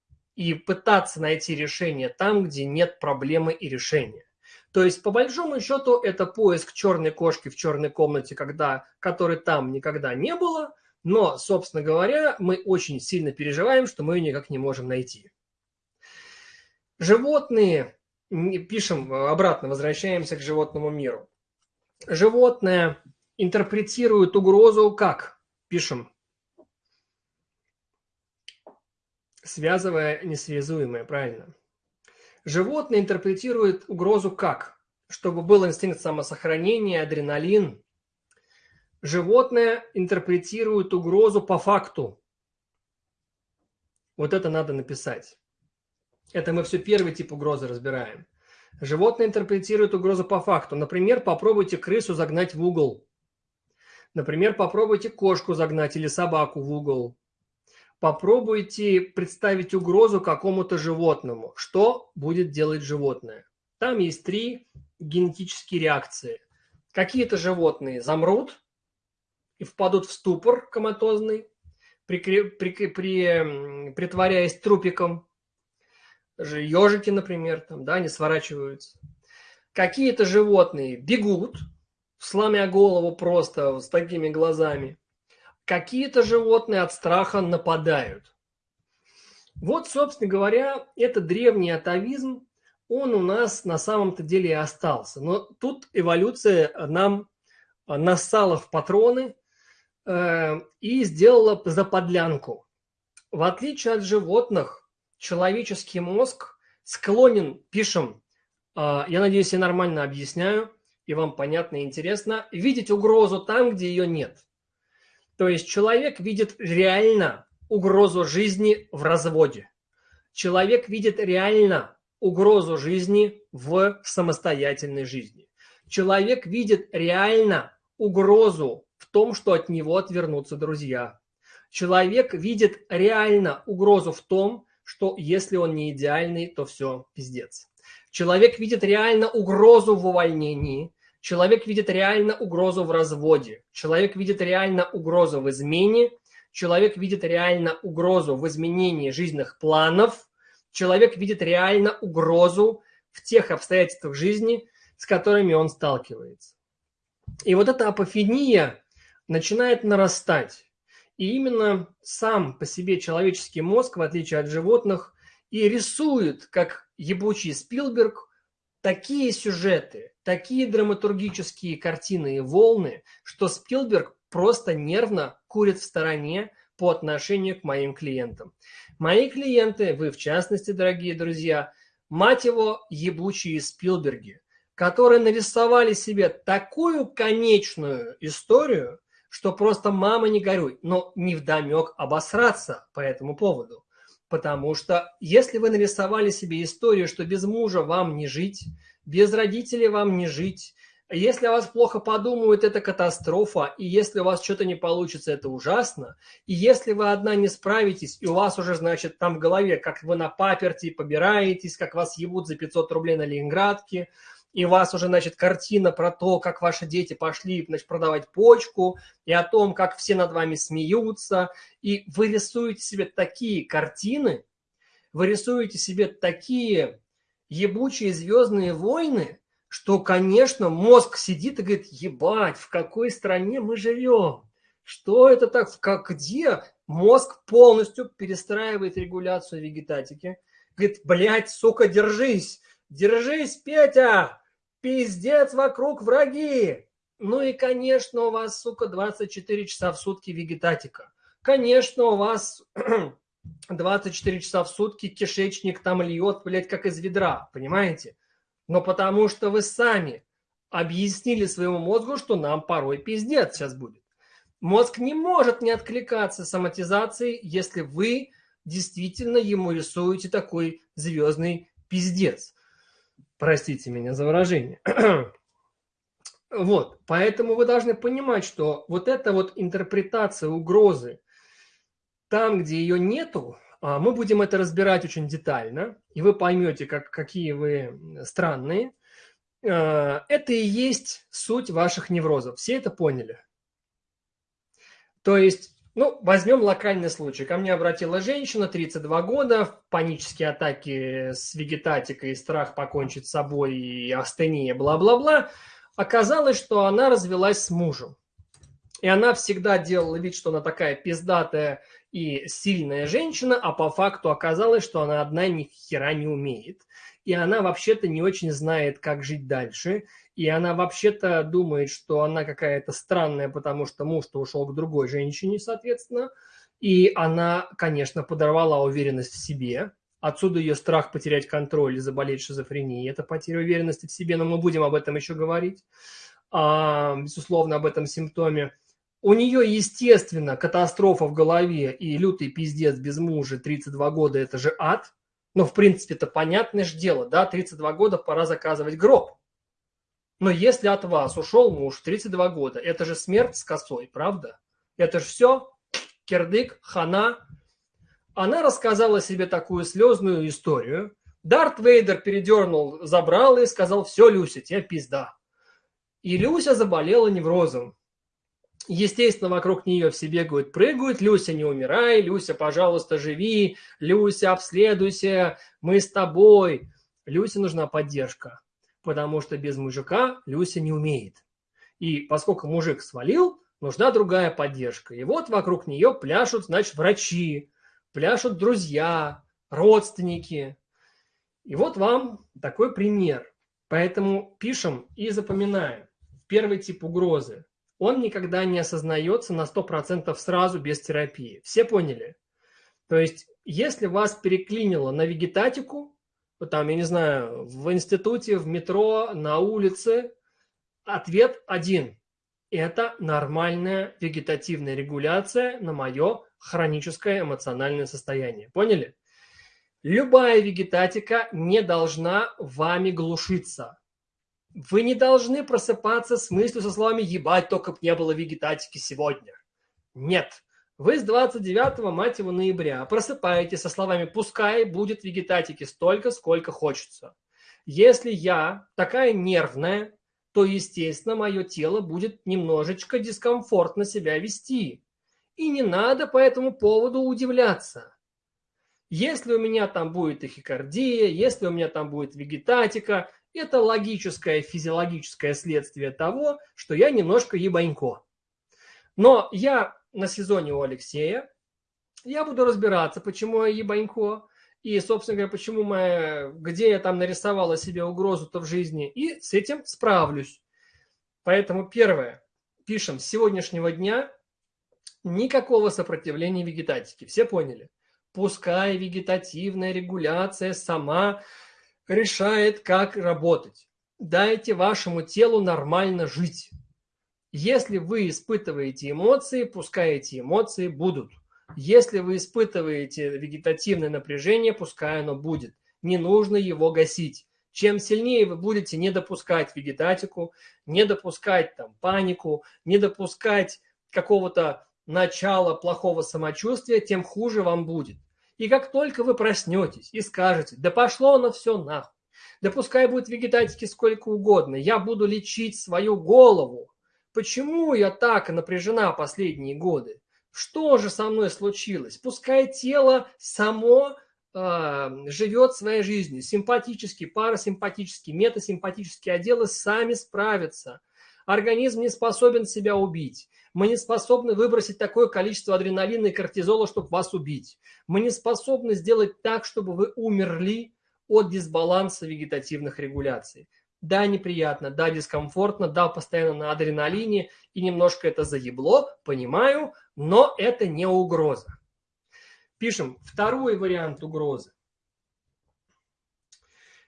и пытаться найти решение там, где нет проблемы и решения. То есть, по большому счету, это поиск черной кошки в черной комнате, когда, которой там никогда не было, но, собственно говоря, мы очень сильно переживаем, что мы ее никак не можем найти. Животные, пишем обратно, возвращаемся к животному миру. Животное интерпретирует угрозу как? Пишем. Связывая несвязуемое, правильно. Животное интерпретирует угрозу как? Чтобы был инстинкт самосохранения, адреналин, животное интерпретирует угрозу по факту. Вот это надо написать. Это мы все первый тип угрозы разбираем. Животное интерпретирует угрозу по факту. Например, попробуйте крысу загнать в угол. Например, попробуйте кошку загнать или собаку в угол. Попробуйте представить угрозу какому-то животному. Что будет делать животное? Там есть три генетические реакции. Какие-то животные замрут, и впадут в ступор коматозный, при, при, при, притворяясь трупиком. Ежики, например, там, да, не сворачиваются. Какие-то животные бегут, сломя голову просто с такими глазами. Какие-то животные от страха нападают. Вот, собственно говоря, это древний атовизм, он у нас на самом-то деле и остался. Но тут эволюция нам нассала в патроны Э, и сделала заподлянку. В отличие от животных, человеческий мозг склонен, пишем, э, я надеюсь, я нормально объясняю, и вам понятно и интересно, видеть угрозу там, где ее нет. То есть человек видит реально угрозу жизни в разводе. Человек видит реально угрозу жизни в самостоятельной жизни. Человек видит реально угрозу в том, что от него отвернутся друзья. Человек видит реально угрозу в том, что если он не идеальный, то все, пиздец. Человек видит реально угрозу в увольнении. Человек видит реально угрозу в разводе. Человек видит реально угрозу в измене. Человек видит реально угрозу в изменении жизненных планов. Человек видит реально угрозу в тех обстоятельствах жизни, с которыми он сталкивается. И вот эта апофения начинает нарастать. И именно сам по себе человеческий мозг, в отличие от животных, и рисует, как ебучий Спилберг, такие сюжеты, такие драматургические картины и волны, что Спилберг просто нервно курит в стороне по отношению к моим клиентам. Мои клиенты, вы в частности, дорогие друзья, мать его, ебучие Спилберги, которые нарисовали себе такую конечную историю, что просто мама не горюй, но не вдомек обосраться по этому поводу. Потому что если вы нарисовали себе историю, что без мужа вам не жить, без родителей вам не жить, если о вас плохо подумают, это катастрофа, и если у вас что-то не получится, это ужасно, и если вы одна не справитесь, и у вас уже, значит, там в голове, как вы на паперти побираетесь, как вас ебут за 500 рублей на Ленинградке, и у вас уже, значит, картина про то, как ваши дети пошли, значит, продавать почку, и о том, как все над вами смеются, и вы рисуете себе такие картины, вы рисуете себе такие ебучие звездные войны, что, конечно, мозг сидит и говорит, ебать, в какой стране мы живем? Что это так? Как, где? Мозг полностью перестраивает регуляцию вегетатики. Говорит, блядь, сука, держись. Держись, Петя! Пиздец, вокруг враги. Ну и, конечно, у вас, сука, 24 часа в сутки вегетатика. Конечно, у вас 24 часа в сутки кишечник там льет, блядь, как из ведра, понимаете? Но потому что вы сами объяснили своему мозгу, что нам порой пиздец сейчас будет. Мозг не может не откликаться соматизацией, если вы действительно ему рисуете такой звездный пиздец. Простите меня за выражение. Вот, поэтому вы должны понимать, что вот эта вот интерпретация угрозы, там, где ее нету, а, мы будем это разбирать очень детально, и вы поймете, как, какие вы странные. А, это и есть суть ваших неврозов. Все это поняли? То есть, ну, возьмем локальный случай. Ко мне обратилась женщина, 32 года, панические атаки с вегетатикой, страх покончить с собой, и астения, бла-бла-бла. Оказалось, что она развелась с мужем. И она всегда делала вид, что она такая пиздатая и сильная женщина, а по факту оказалось, что она одна ни хера не умеет. И она вообще-то не очень знает, как жить дальше. И она вообще-то думает, что она какая-то странная, потому что муж-то ушел к другой женщине, соответственно. И она, конечно, подорвала уверенность в себе. Отсюда ее страх потерять контроль и заболеть шизофренией. Это потеря уверенности в себе, но мы будем об этом еще говорить. А, безусловно, об этом симптоме. У нее, естественно, катастрофа в голове и лютый пиздец без мужа, 32 года – это же ад. Но, в принципе, это понятное же дело, да, 32 года пора заказывать гроб. Но если от вас ушел муж 32 года, это же смерть с косой, правда? Это же все, кирдык, хана, она рассказала себе такую слезную историю. Дарт Вейдер передернул, забрал и сказал, все, Люся, тебе пизда. И Люся заболела неврозом. Естественно, вокруг нее все бегают, прыгают. Люся, не умирай. Люся, пожалуйста, живи. Люся, обследуйся. Мы с тобой. Люсе нужна поддержка, потому что без мужика Люся не умеет. И поскольку мужик свалил, нужна другая поддержка. И вот вокруг нее пляшут, значит, врачи, пляшут друзья, родственники. И вот вам такой пример. Поэтому пишем и запоминаем. Первый тип угрозы. Он никогда не осознается на 100% сразу без терапии. Все поняли? То есть, если вас переклинило на вегетатику, там, я не знаю, в институте, в метро, на улице, ответ один. Это нормальная вегетативная регуляция на мое хроническое эмоциональное состояние. Поняли? Любая вегетатика не должна вами глушиться. Вы не должны просыпаться с мыслью со словами «ебать, только б не было вегетатики сегодня». Нет. Вы с 29 мать его, ноября просыпаетесь со словами «пускай будет вегетатики столько, сколько хочется». Если я такая нервная, то, естественно, мое тело будет немножечко дискомфортно себя вести. И не надо по этому поводу удивляться. Если у меня там будет тахикардия, если у меня там будет вегетатика, это логическое физиологическое следствие того, что я немножко ебанько. Но я на сезоне у Алексея, я буду разбираться, почему я ебанько, и, собственно говоря, почему моя, где я там нарисовала себе угрозу-то в жизни, и с этим справлюсь. Поэтому первое, пишем, с сегодняшнего дня никакого сопротивления вегетатики. Все поняли? Пускай вегетативная регуляция сама решает, как работать. Дайте вашему телу нормально жить. Если вы испытываете эмоции, пускай эти эмоции будут. Если вы испытываете вегетативное напряжение, пускай оно будет. Не нужно его гасить. Чем сильнее вы будете не допускать вегетатику, не допускать там панику, не допускать какого-то начала плохого самочувствия, тем хуже вам будет. И как только вы проснетесь и скажете, да пошло оно все нахуй, да пускай будет вегетатики сколько угодно, я буду лечить свою голову. Почему я так напряжена последние годы? Что же со мной случилось? Пускай тело само э, живет своей жизнью. Симпатические, парасимпатические, метасимпатические отделы сами справятся. Организм не способен себя убить. Мы не способны выбросить такое количество адреналина и кортизола, чтобы вас убить. Мы не способны сделать так, чтобы вы умерли от дисбаланса вегетативных регуляций. Да, неприятно, да, дискомфортно, да, постоянно на адреналине и немножко это заебло, понимаю, но это не угроза. Пишем второй вариант угрозы.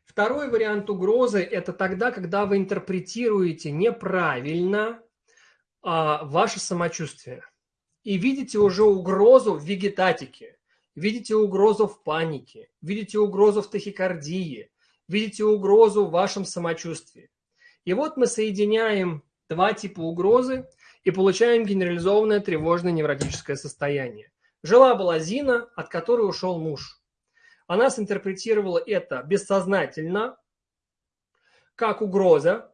Второй вариант угрозы – это тогда, когда вы интерпретируете неправильно а, ваше самочувствие и видите уже угрозу в вегетатике, видите угрозу в панике, видите угрозу в тахикардии, видите угрозу в вашем самочувствии. И вот мы соединяем два типа угрозы и получаем генерализованное тревожное невротическое состояние. Жила-была Зина, от которой ушел муж. Она синтерпретировала это бессознательно, как угроза.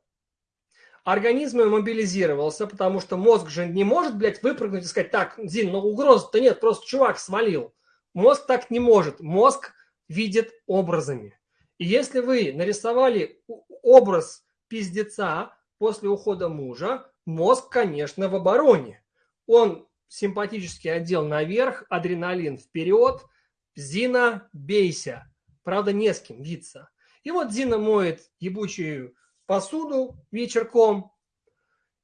Организм мобилизировался, потому что мозг же не может, блядь, выпрыгнуть и сказать, так, Зин, ну угрозы-то нет, просто чувак свалил. Мозг так не может. Мозг видит образами. И если вы нарисовали образ пиздеца после ухода мужа, мозг, конечно, в обороне. Он симпатический отдел наверх, адреналин вперед, Зина, бейся. Правда, не с кем биться. И вот Зина моет ебучую посуду вечерком,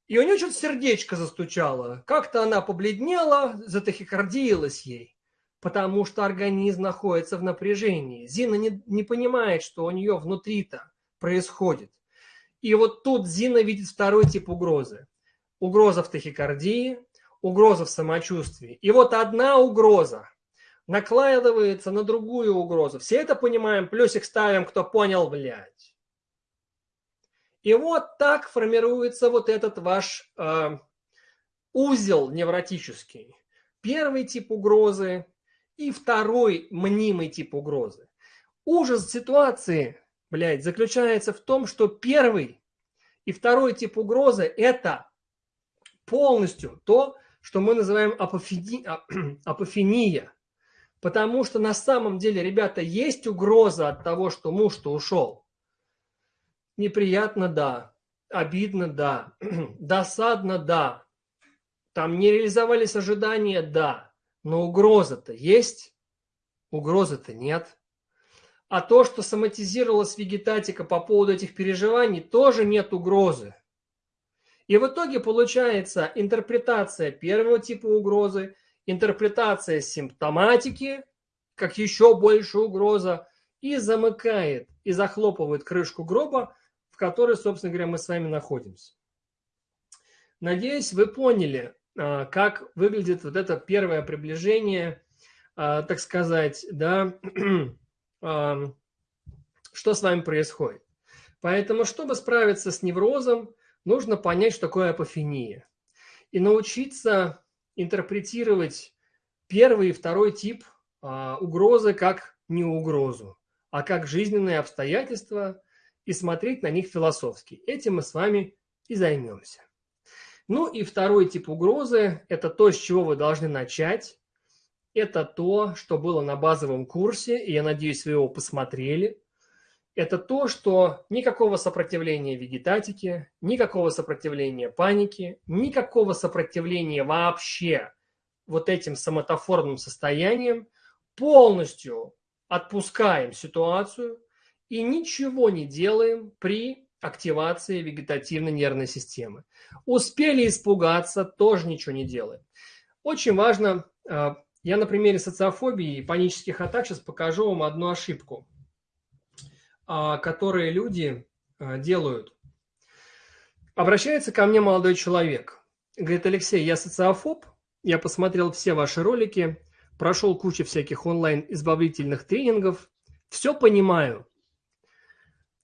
и у нее что-то сердечко застучало. Как-то она побледнела, затахикардиилась ей, потому что организм находится в напряжении. Зина не, не понимает, что у нее внутри-то происходит. И вот тут Зина видит второй тип угрозы. Угроза в тахикардии, угроза в самочувствии. И вот одна угроза накладывается на другую угрозу. Все это понимаем, плюсик ставим, кто понял, блядь. И вот так формируется вот этот ваш э, узел невротический. Первый тип угрозы и второй мнимый тип угрозы. Ужас ситуации, блядь, заключается в том, что первый и второй тип угрозы – это полностью то, что мы называем апофени... А, апофения. Потому что на самом деле, ребята, есть угроза от того, что муж-то ушел. Неприятно, да. Обидно, да. Досадно, да. Там не реализовались ожидания, да. Но угроза-то есть? Угрозы-то нет. А то, что соматизировалась вегетатика по поводу этих переживаний, тоже нет угрозы. И в итоге получается интерпретация первого типа угрозы, интерпретация симптоматики, как еще больше угроза, и замыкает, и захлопывает крышку гроба, в которой, собственно говоря, мы с вами находимся. Надеюсь, вы поняли, а, как выглядит вот это первое приближение, а, так сказать, да, а, что с вами происходит. Поэтому, чтобы справиться с неврозом, нужно понять, что такое апофения. И научиться интерпретировать первый и второй тип угрозы как не угрозу, а как жизненные обстоятельства и смотреть на них философски. Этим мы с вами и займемся. Ну и второй тип угрозы – это то, с чего вы должны начать. Это то, что было на базовом курсе, и я надеюсь, вы его посмотрели это то, что никакого сопротивления вегетатике, никакого сопротивления панике, никакого сопротивления вообще вот этим самотоформным состоянием, полностью отпускаем ситуацию и ничего не делаем при активации вегетативной нервной системы. Успели испугаться, тоже ничего не делаем. Очень важно, э, я на примере социофобии и панических атак сейчас покажу вам одну ошибку – а, которые люди а, делают. Обращается ко мне молодой человек. Говорит, Алексей, я социофоб, я посмотрел все ваши ролики, прошел кучу всяких онлайн-избавительных тренингов, все понимаю,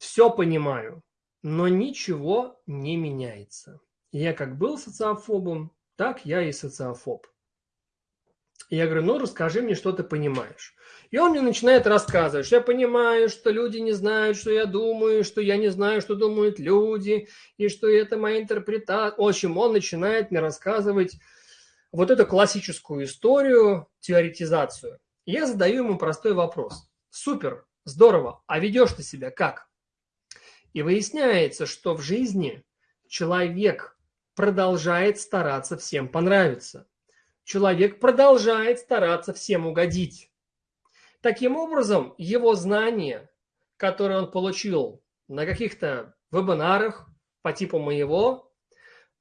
все понимаю, но ничего не меняется. Я как был социофобом, так я и социофоб. Я говорю, ну расскажи мне, что ты понимаешь. И он мне начинает рассказывать, что я понимаю, что люди не знают, что я думаю, что я не знаю, что думают люди, и что это моя интерпретация. В общем, он начинает мне рассказывать вот эту классическую историю, теоретизацию. я задаю ему простой вопрос. Супер, здорово, а ведешь ты себя как? И выясняется, что в жизни человек продолжает стараться всем понравиться. Человек продолжает стараться всем угодить. Таким образом, его знания, которые он получил на каких-то вебинарах по типу моего,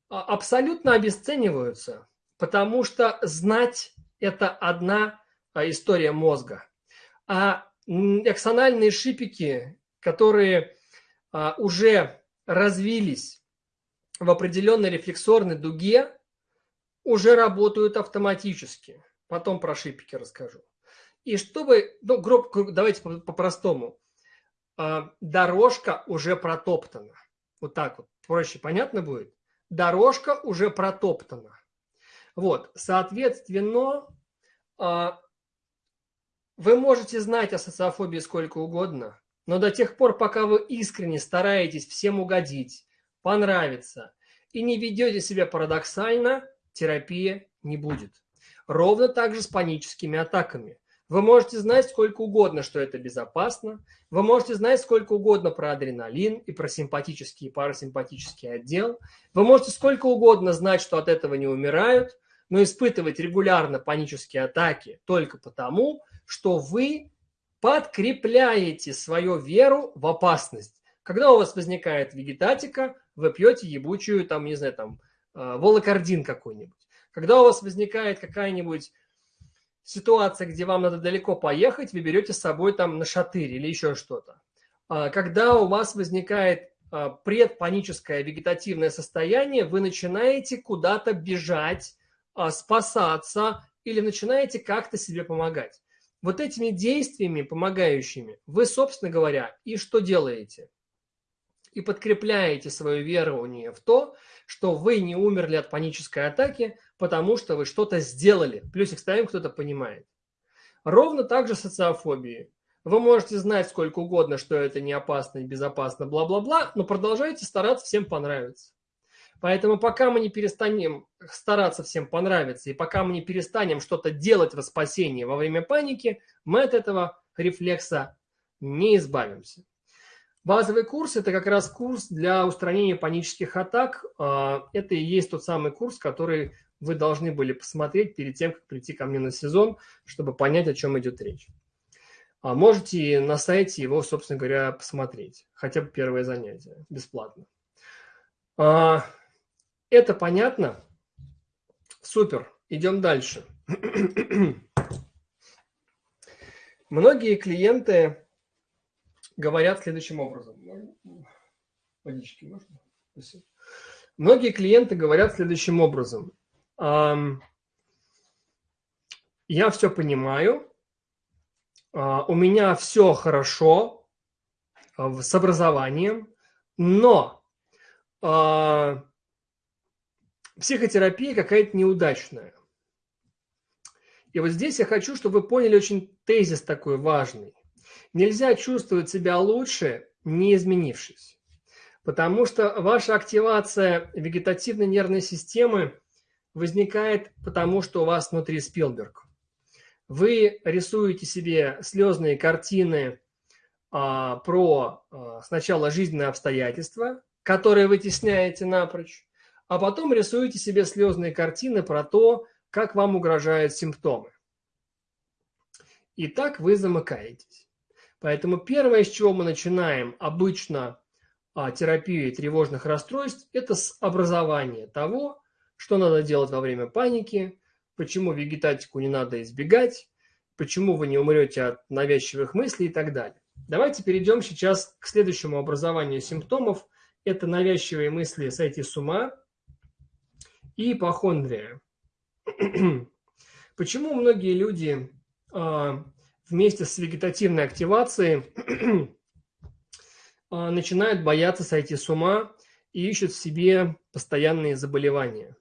а, абсолютно обесцениваются, потому что знать – это одна а, история мозга. А аксональные шипики, которые уже развились в определенной рефлексорной дуге, уже работают автоматически. Потом про шипики расскажу. И чтобы, ну, гроб, давайте по-простому. А, дорожка уже протоптана. Вот так вот. Проще понятно будет? Дорожка уже протоптана. Вот, соответственно, а, вы можете знать о социофобии сколько угодно, но до тех пор, пока вы искренне стараетесь всем угодить, понравиться и не ведете себя парадоксально, терапия не будет. Ровно так же с паническими атаками. Вы можете знать сколько угодно, что это безопасно. Вы можете знать сколько угодно про адреналин и про симпатический и парасимпатический отдел. Вы можете сколько угодно знать, что от этого не умирают, но испытывать регулярно панические атаки только потому, что вы подкрепляете свою веру в опасность. Когда у вас возникает вегетатика, вы пьете ебучую, там, не знаю, там, э, волокордин какой-нибудь. Когда у вас возникает какая-нибудь ситуация, где вам надо далеко поехать, вы берете с собой там на шатырь или еще что-то. А, когда у вас возникает а, предпаническое вегетативное состояние, вы начинаете куда-то бежать, а, спасаться или начинаете как-то себе помогать. Вот этими действиями, помогающими, вы, собственно говоря, и что делаете? И подкрепляете свое верование в то, что вы не умерли от панической атаки, потому что вы что-то сделали. Плюсик ставим, кто-то понимает. Ровно так же социофобии. Вы можете знать сколько угодно, что это не опасно и безопасно, бла-бла-бла, но продолжайте стараться всем понравиться. Поэтому пока мы не перестанем стараться всем понравиться, и пока мы не перестанем что-то делать во спасении во время паники, мы от этого рефлекса не избавимся. Базовый курс – это как раз курс для устранения панических атак. А, это и есть тот самый курс, который вы должны были посмотреть перед тем, как прийти ко мне на сезон, чтобы понять, о чем идет речь. А можете на сайте его, собственно говоря, посмотреть. Хотя бы первое занятие, бесплатно. Это понятно? Супер. Идем дальше. Многие клиенты говорят следующим образом. Водички можно? Спасибо. Многие клиенты говорят следующим образом. Я все понимаю, а, у меня все хорошо а, с образованием, но а, психотерапия какая-то неудачная. И вот здесь я хочу, чтобы вы поняли очень тезис такой важный. Нельзя чувствовать себя лучше, не изменившись. Потому что ваша активация вегетативной нервной системы возникает потому, что у вас внутри Спилберг. Вы рисуете себе слезные картины а, про а, сначала жизненные обстоятельства, которые вытесняете напрочь, а потом рисуете себе слезные картины про то, как вам угрожают симптомы. И так вы замыкаетесь. Поэтому первое, с чего мы начинаем обычно а, терапию тревожных расстройств, это с образования того, что надо делать во время паники, почему вегетатику не надо избегать, почему вы не умрете от навязчивых мыслей и так далее. Давайте перейдем сейчас к следующему образованию симптомов. Это навязчивые мысли сойти с ума и ипохондрия. Почему многие люди а, вместе с вегетативной активацией а, начинают бояться сойти с ума и ищут в себе постоянные заболевания?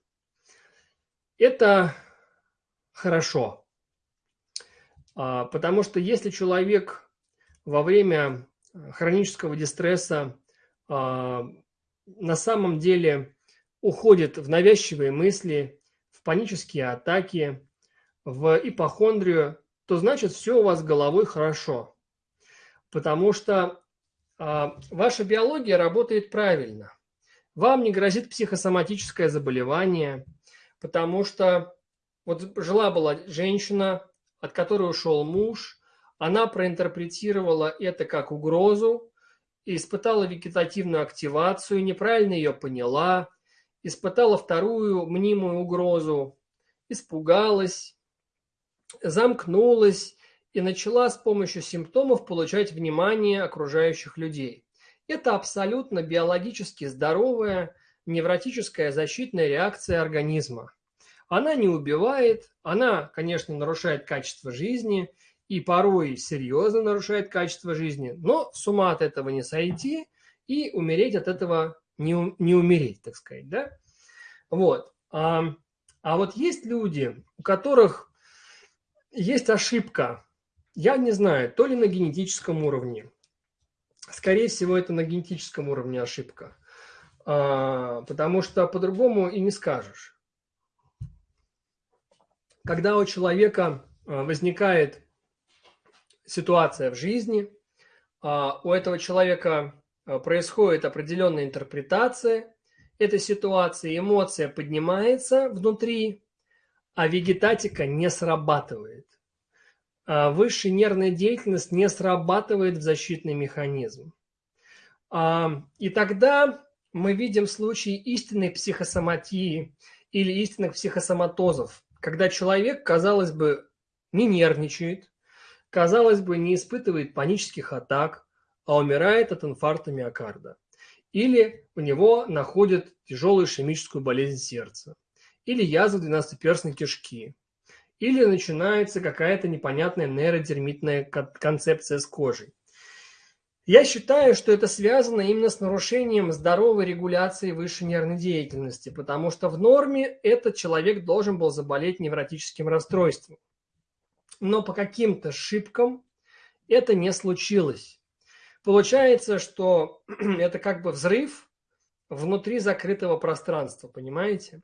Это хорошо, а, потому что если человек во время хронического дистресса на самом деле уходит в навязчивые мысли, в панические атаки, в ипохондрию, то значит все у вас головой хорошо. Потому что а, ваша биология работает правильно. Вам не грозит психосоматическое заболевание – потому что вот жила-была женщина, от которой ушел муж, она проинтерпретировала это как угрозу, испытала вегетативную активацию, неправильно ее поняла, испытала вторую мнимую угрозу, испугалась, замкнулась и начала с помощью симптомов получать внимание окружающих людей. Это абсолютно биологически здоровая невротическая защитная реакция организма. Она не убивает, она, конечно, нарушает качество жизни и порой серьезно нарушает качество жизни, но с ума от этого не сойти и умереть от этого не, не умереть, так сказать, да? Вот. А, а вот есть люди, у которых есть ошибка, я не знаю, то ли на генетическом уровне, скорее всего, это на генетическом уровне ошибка, а, потому что по-другому и не скажешь когда у человека а, возникает ситуация в жизни, а, у этого человека происходит определенная интерпретация этой ситуации, эмоция поднимается внутри, а вегетатика не срабатывает. Высшая нервная деятельность не срабатывает в защитный механизм. И тогда мы видим случаи истинной психосоматии или истинных психосоматозов, когда человек, казалось бы, не нервничает, казалось бы, не испытывает панических атак, а умирает от инфаркта миокарда. Или у него находят тяжелую ишемическую болезнь сердца. Или язву двенадцатиперстной кишки. Или начинается какая-то непонятная нейродермитная концепция с кожей. Я считаю, что это связано именно с нарушением здоровой регуляции высшей нервной деятельности, потому что в норме этот человек должен был заболеть невротическим расстройством. Но по каким-то ошибкам это не случилось. Получается, что это как бы взрыв внутри закрытого пространства, понимаете?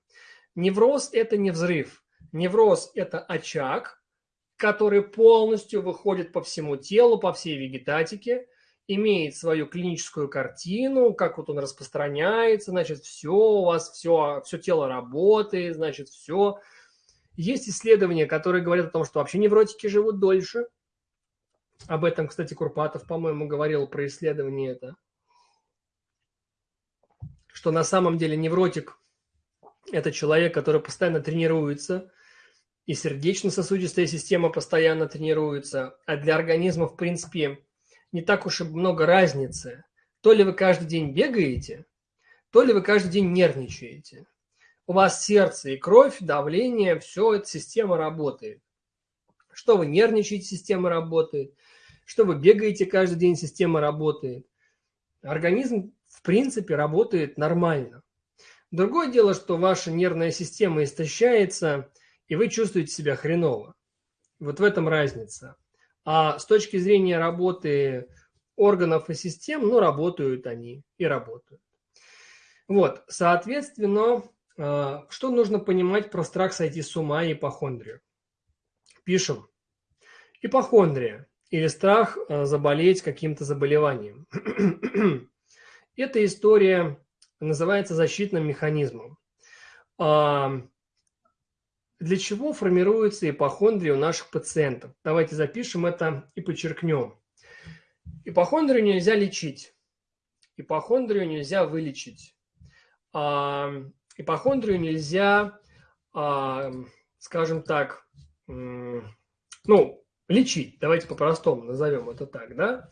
Невроз – это не взрыв. Невроз – это очаг, который полностью выходит по всему телу, по всей вегетатике – имеет свою клиническую картину, как вот он распространяется, значит, все у вас, все, все тело работает, значит, все. Есть исследования, которые говорят о том, что вообще невротики живут дольше. Об этом, кстати, Курпатов, по-моему, говорил про исследование это. Что на самом деле невротик – это человек, который постоянно тренируется, и сердечно-сосудистая система постоянно тренируется. А для организма, в принципе, не так уж и много разницы. То ли вы каждый день бегаете, то ли вы каждый день нервничаете. У вас сердце и кровь, давление, все, эта система работает. Что вы нервничаете, система работает. Что вы бегаете каждый день, система работает. Организм, в принципе, работает нормально. Другое дело, что ваша нервная система истощается, и вы чувствуете себя хреново. Вот в этом разница. А с точки зрения работы органов и систем, ну, работают они и работают. Вот, соответственно, а, что нужно понимать про страх сойти с ума и ипохондрию? Пишем. Ипохондрия или страх а, заболеть каким-то заболеванием. Эта история называется защитным механизмом. А, для чего формируется ипохондрия у наших пациентов? Давайте запишем это и подчеркнем. Ипохондрию нельзя лечить. Ипохондрию нельзя вылечить. А, ипохондрию нельзя, а, скажем так, ну, лечить. Давайте по-простому назовем это так, да?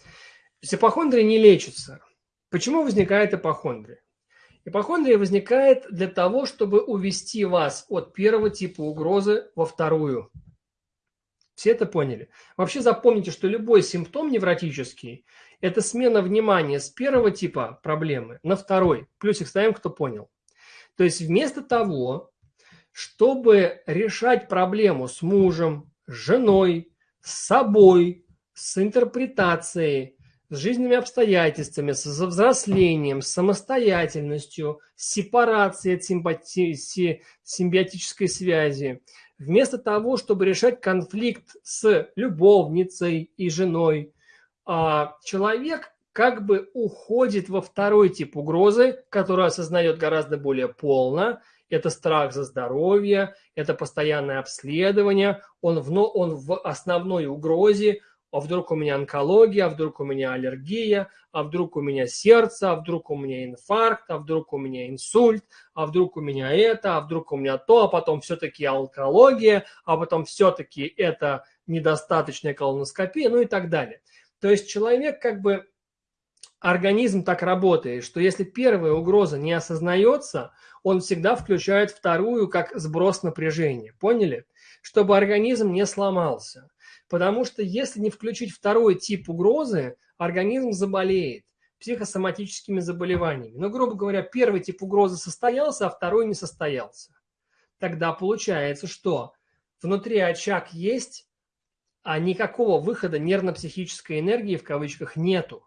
Ипохондрия не лечится. Почему возникает ипохондрия? Ипохондрия возникает для того, чтобы увести вас от первого типа угрозы во вторую. Все это поняли? Вообще запомните, что любой симптом невротический – это смена внимания с первого типа проблемы на второй. Плюсик ставим, кто понял. То есть вместо того, чтобы решать проблему с мужем, с женой, с собой, с интерпретацией, с жизненными обстоятельствами, с взрослением, с самостоятельностью, с сепарацией от симпати... симбиотической связи. Вместо того, чтобы решать конфликт с любовницей и женой, а, человек как бы уходит во второй тип угрозы, который осознает гораздо более полно. Это страх за здоровье, это постоянное обследование, он в, он в основной угрозе, а вдруг у меня онкология, а вдруг у меня аллергия, а вдруг у меня сердце, а вдруг у меня инфаркт, а вдруг у меня инсульт, а вдруг у меня это, а вдруг у меня то, а потом все-таки онкология, а потом все-таки это недостаточная колоноскопия, ну и так далее. То есть человек как бы, организм так работает, что если первая угроза не осознается, он всегда включает вторую как сброс напряжения. Поняли? Чтобы организм не сломался. Потому что если не включить второй тип угрозы, организм заболеет психосоматическими заболеваниями. Но, грубо говоря, первый тип угрозы состоялся, а второй не состоялся. Тогда получается, что внутри очаг есть, а никакого выхода нервно-психической энергии в кавычках нету.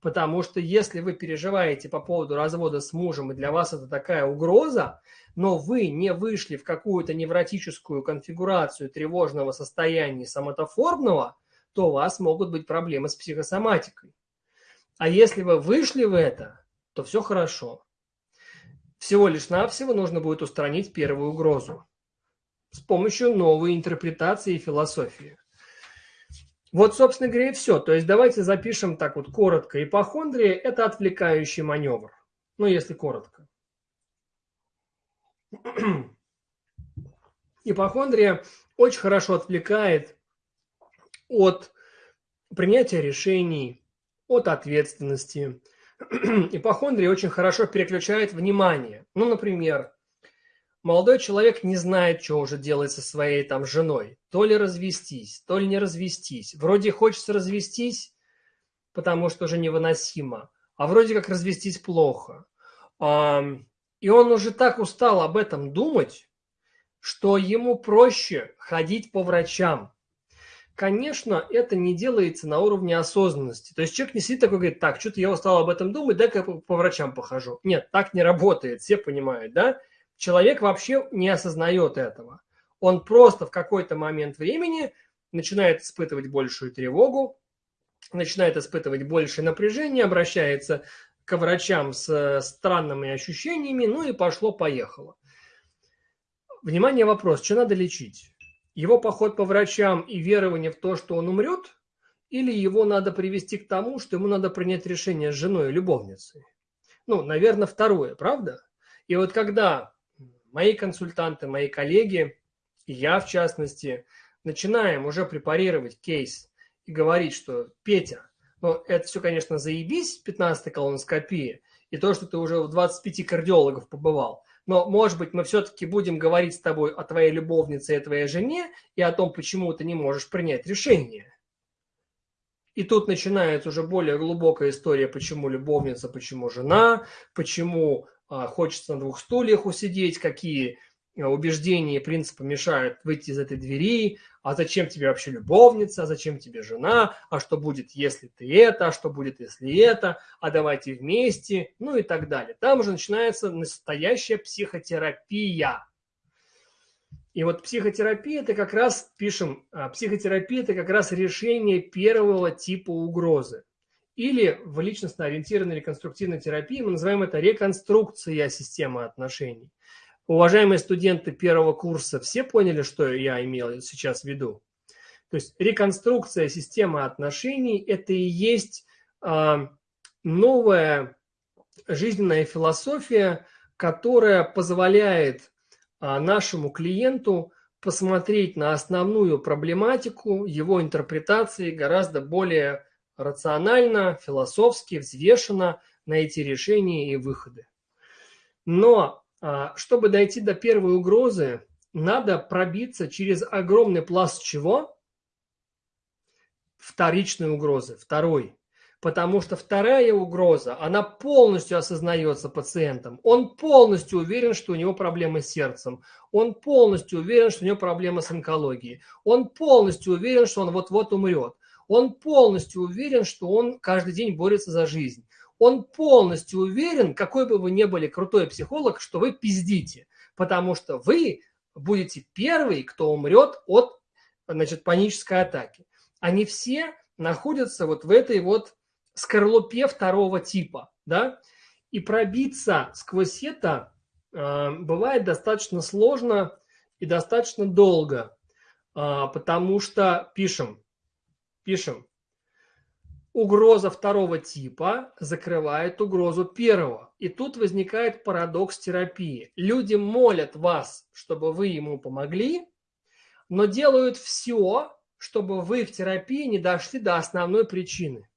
Потому что если вы переживаете по поводу развода с мужем, и для вас это такая угроза, но вы не вышли в какую-то невротическую конфигурацию тревожного состояния соматоформного, то у вас могут быть проблемы с психосоматикой. А если вы вышли в это, то все хорошо. Всего лишь навсего нужно будет устранить первую угрозу с помощью новой интерпретации и философии. Вот, собственно говоря, и все. То есть давайте запишем так вот коротко. Ипохондрия – это отвлекающий маневр. Ну, если коротко. Ипохондрия очень хорошо отвлекает от принятия решений, от ответственности. Ипохондрия очень хорошо переключает внимание. Ну, например, молодой человек не знает, что уже делать со своей там женой. То ли развестись, то ли не развестись. Вроде хочется развестись, потому что уже невыносимо, а вроде как развестись плохо. И он уже так устал об этом думать, что ему проще ходить по врачам. Конечно, это не делается на уровне осознанности. То есть человек не сидит такой, говорит, так, что-то я устал об этом думать, дай-ка по врачам похожу. Нет, так не работает, все понимают, да? Человек вообще не осознает этого. Он просто в какой-то момент времени начинает испытывать большую тревогу, начинает испытывать больше напряжения, обращается к врачам с странными ощущениями, ну и пошло-поехало. Внимание, вопрос, что надо лечить? Его поход по врачам и верование в то, что он умрет, или его надо привести к тому, что ему надо принять решение с женой и любовницей? Ну, наверное, второе, правда? И вот когда мои консультанты, мои коллеги, и я в частности, начинаем уже препарировать кейс и говорить, что Петя, ну это все, конечно, заебись, 15-й колоноскопия, и то, что ты уже в 25 кардиологов побывал, но, может быть, мы все-таки будем говорить с тобой о твоей любовнице и твоей жене и о том, почему ты не можешь принять решение. И тут начинается уже более глубокая история, почему любовница, почему жена, почему хочется на двух стульях усидеть, какие а, убеждения и принципы мешают выйти из этой двери, а зачем тебе вообще любовница, а зачем тебе жена, а что будет, если ты это, а что будет, если это, а давайте вместе, ну и так далее. Там уже начинается настоящая психотерапия. И вот психотерапия это как раз, пишем, психотерапия это как раз решение первого типа угрозы. Или в личностно-ориентированной реконструктивной терапии мы называем это реконструкция системы отношений. Уважаемые студенты первого курса, все поняли, что я имел сейчас в виду? То есть реконструкция системы отношений – это и есть э, новая жизненная философия, которая позволяет э, нашему клиенту посмотреть на основную проблематику его интерпретации гораздо более рационально, философски, взвешенно найти решения и выходы. Но а, чтобы дойти до первой угрозы, надо пробиться через огромный пласт чего? Вторичной угрозы, второй. Потому что вторая угроза, она полностью осознается пациентом. Он полностью уверен, что у него проблемы с сердцем. Он полностью уверен, что у него проблемы с онкологией. Он полностью уверен, что он вот-вот умрет. Он полностью уверен, что он каждый день борется за жизнь. Он полностью уверен, какой бы вы ни были крутой психолог, что вы пиздите, потому что вы будете первый, кто умрет от значит, панической атаки. Они все находятся вот в этой вот скорлупе второго типа, да, и пробиться сквозь это э, бывает достаточно сложно и достаточно долго, э, потому что, пишем, Пишем. Угроза второго типа закрывает угрозу первого. И тут возникает парадокс терапии. Люди молят вас, чтобы вы ему помогли, но делают все, чтобы вы в терапии не дошли до основной причины.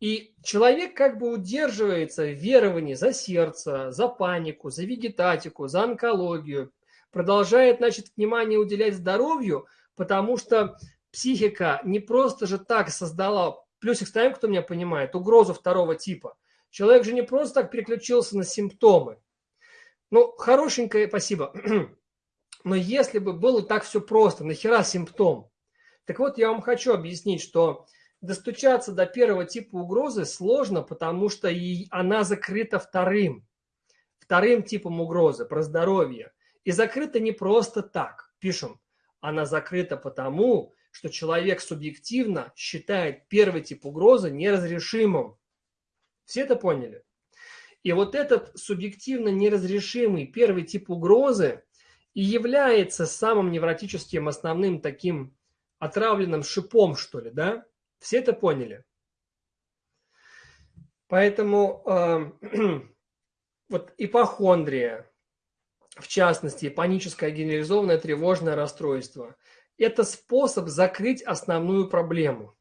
И человек как бы удерживается в веровании за сердце, за панику, за вегетатику, за онкологию, продолжает, значит, внимание уделять здоровью, потому что психика не просто же так создала, плюсик ставим, кто меня понимает, угрозу второго типа. Человек же не просто так переключился на симптомы. Ну, хорошенькое, спасибо. Но если бы было так все просто, нахера симптом? Так вот, я вам хочу объяснить, что достучаться до первого типа угрозы сложно, потому что и она закрыта вторым. Вторым типом угрозы, про здоровье. И закрыта не просто так. Пишем, она закрыта потому, что человек субъективно считает первый тип угрозы неразрешимым. Все это поняли? И вот этот субъективно неразрешимый первый тип угрозы и является самым невротическим основным таким отравленным шипом, что ли, да? Все это поняли? Поэтому э, вот ипохондрия, в частности, паническое генерализованное тревожное расстройство, это способ закрыть основную проблему.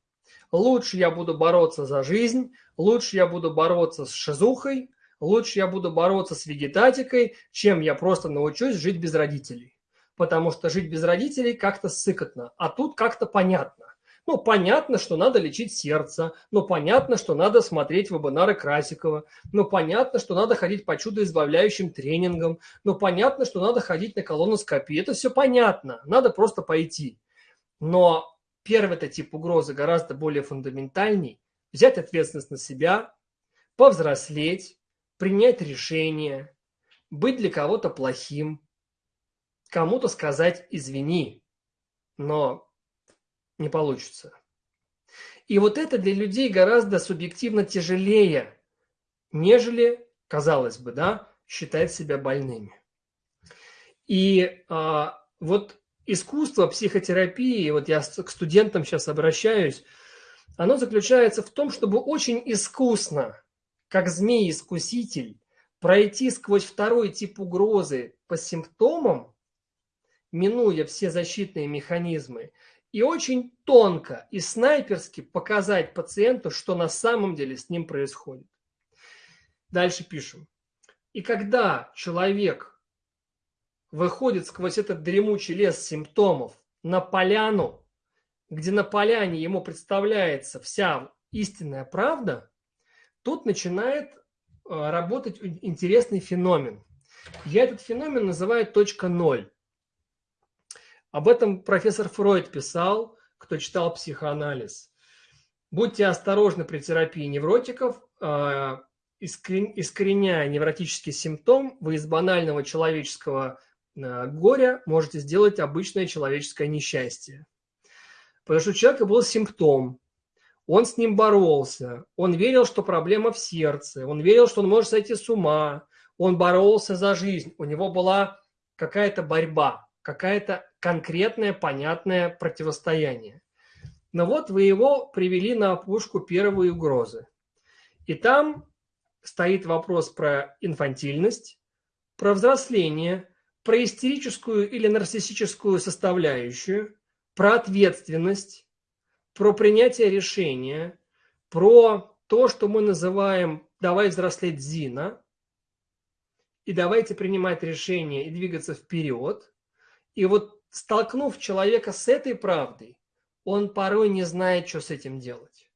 Лучше я буду бороться за жизнь, лучше я буду бороться с шизухой, лучше я буду бороться с вегетатикой, чем я просто научусь жить без родителей. Потому что жить без родителей как-то сыкотно, а тут как-то понятно. Ну, понятно, что надо лечить сердце, ну, понятно, что надо смотреть вебинары Красикова, ну, понятно, что надо ходить по чудоизбавляющим тренингам, ну, понятно, что надо ходить на колоноскопию. Это все понятно, надо просто пойти. Но первый-то тип угрозы гораздо более фундаментальный. Взять ответственность на себя, повзрослеть, принять решение, быть для кого-то плохим, кому-то сказать «извини». Но не получится. И вот это для людей гораздо субъективно тяжелее, нежели, казалось бы, да, считать себя больными. И а, вот искусство психотерапии, вот я к студентам сейчас обращаюсь, оно заключается в том, чтобы очень искусно, как змей-искуситель, пройти сквозь второй тип угрозы по симптомам, минуя все защитные механизмы, и очень тонко и снайперски показать пациенту, что на самом деле с ним происходит. Дальше пишем. И когда человек выходит сквозь этот дремучий лес симптомов на поляну, где на поляне ему представляется вся истинная правда, тут начинает э, работать интересный феномен. Я этот феномен называю точка ноль. Об этом профессор Фройд писал, кто читал психоанализ. Будьте осторожны при терапии невротиков, а, искореняя невротический симптом, вы из банального человеческого а, горя можете сделать обычное человеческое несчастье. Потому что у человека был симптом, он с ним боролся, он верил, что проблема в сердце, он верил, что он может сойти с ума, он боролся за жизнь, у него была какая-то борьба какое-то конкретное, понятное противостояние. Но вот вы его привели на опушку первой угрозы. И там стоит вопрос про инфантильность, про взросление, про истерическую или нарциссическую составляющую, про ответственность, про принятие решения, про то, что мы называем «давай взрослеть Зина», и давайте принимать решения и двигаться вперед – и вот столкнув человека с этой правдой, он порой не знает, что с этим делать.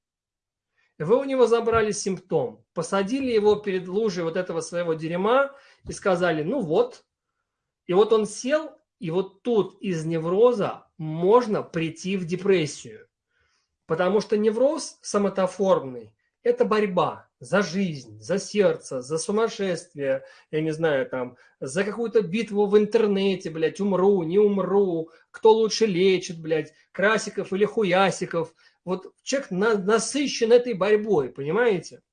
Вы у него забрали симптом, посадили его перед лужей вот этого своего дерьма и сказали, ну вот. И вот он сел, и вот тут из невроза можно прийти в депрессию. Потому что невроз самотоформный – это борьба за жизнь, за сердце, за сумасшествие, я не знаю, там, за какую-то битву в интернете, блядь, умру, не умру, кто лучше лечит, блядь, Красиков или Хуясиков. Вот человек на, насыщен этой борьбой, понимаете?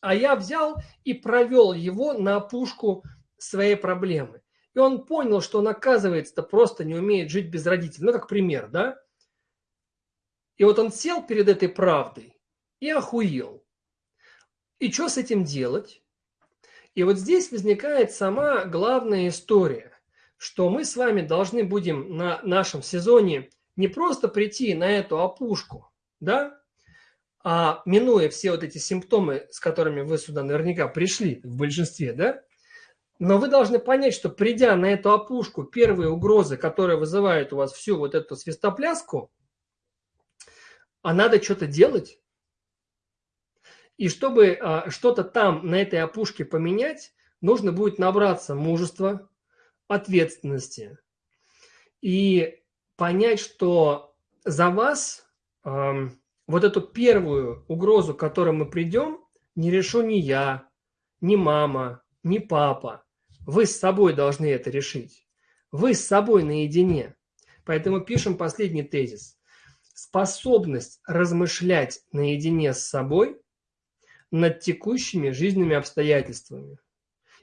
А я взял и провел его на опушку своей проблемы. И он понял, что он, оказывается, просто не умеет жить без родителей. Ну, как пример, да? И вот он сел перед этой правдой и охуел. И что с этим делать? И вот здесь возникает сама главная история, что мы с вами должны будем на нашем сезоне не просто прийти на эту опушку, да, а минуя все вот эти симптомы, с которыми вы сюда наверняка пришли в большинстве, да, но вы должны понять, что придя на эту опушку, первые угрозы, которые вызывают у вас всю вот эту свистопляску, а надо что-то делать. И чтобы а, что-то там, на этой опушке поменять, нужно будет набраться мужества, ответственности и понять, что за вас э, вот эту первую угрозу, к которой мы придем, не решу ни я, ни мама, ни папа. Вы с собой должны это решить. Вы с собой наедине. Поэтому пишем последний тезис. Способность размышлять наедине с собой над текущими жизненными обстоятельствами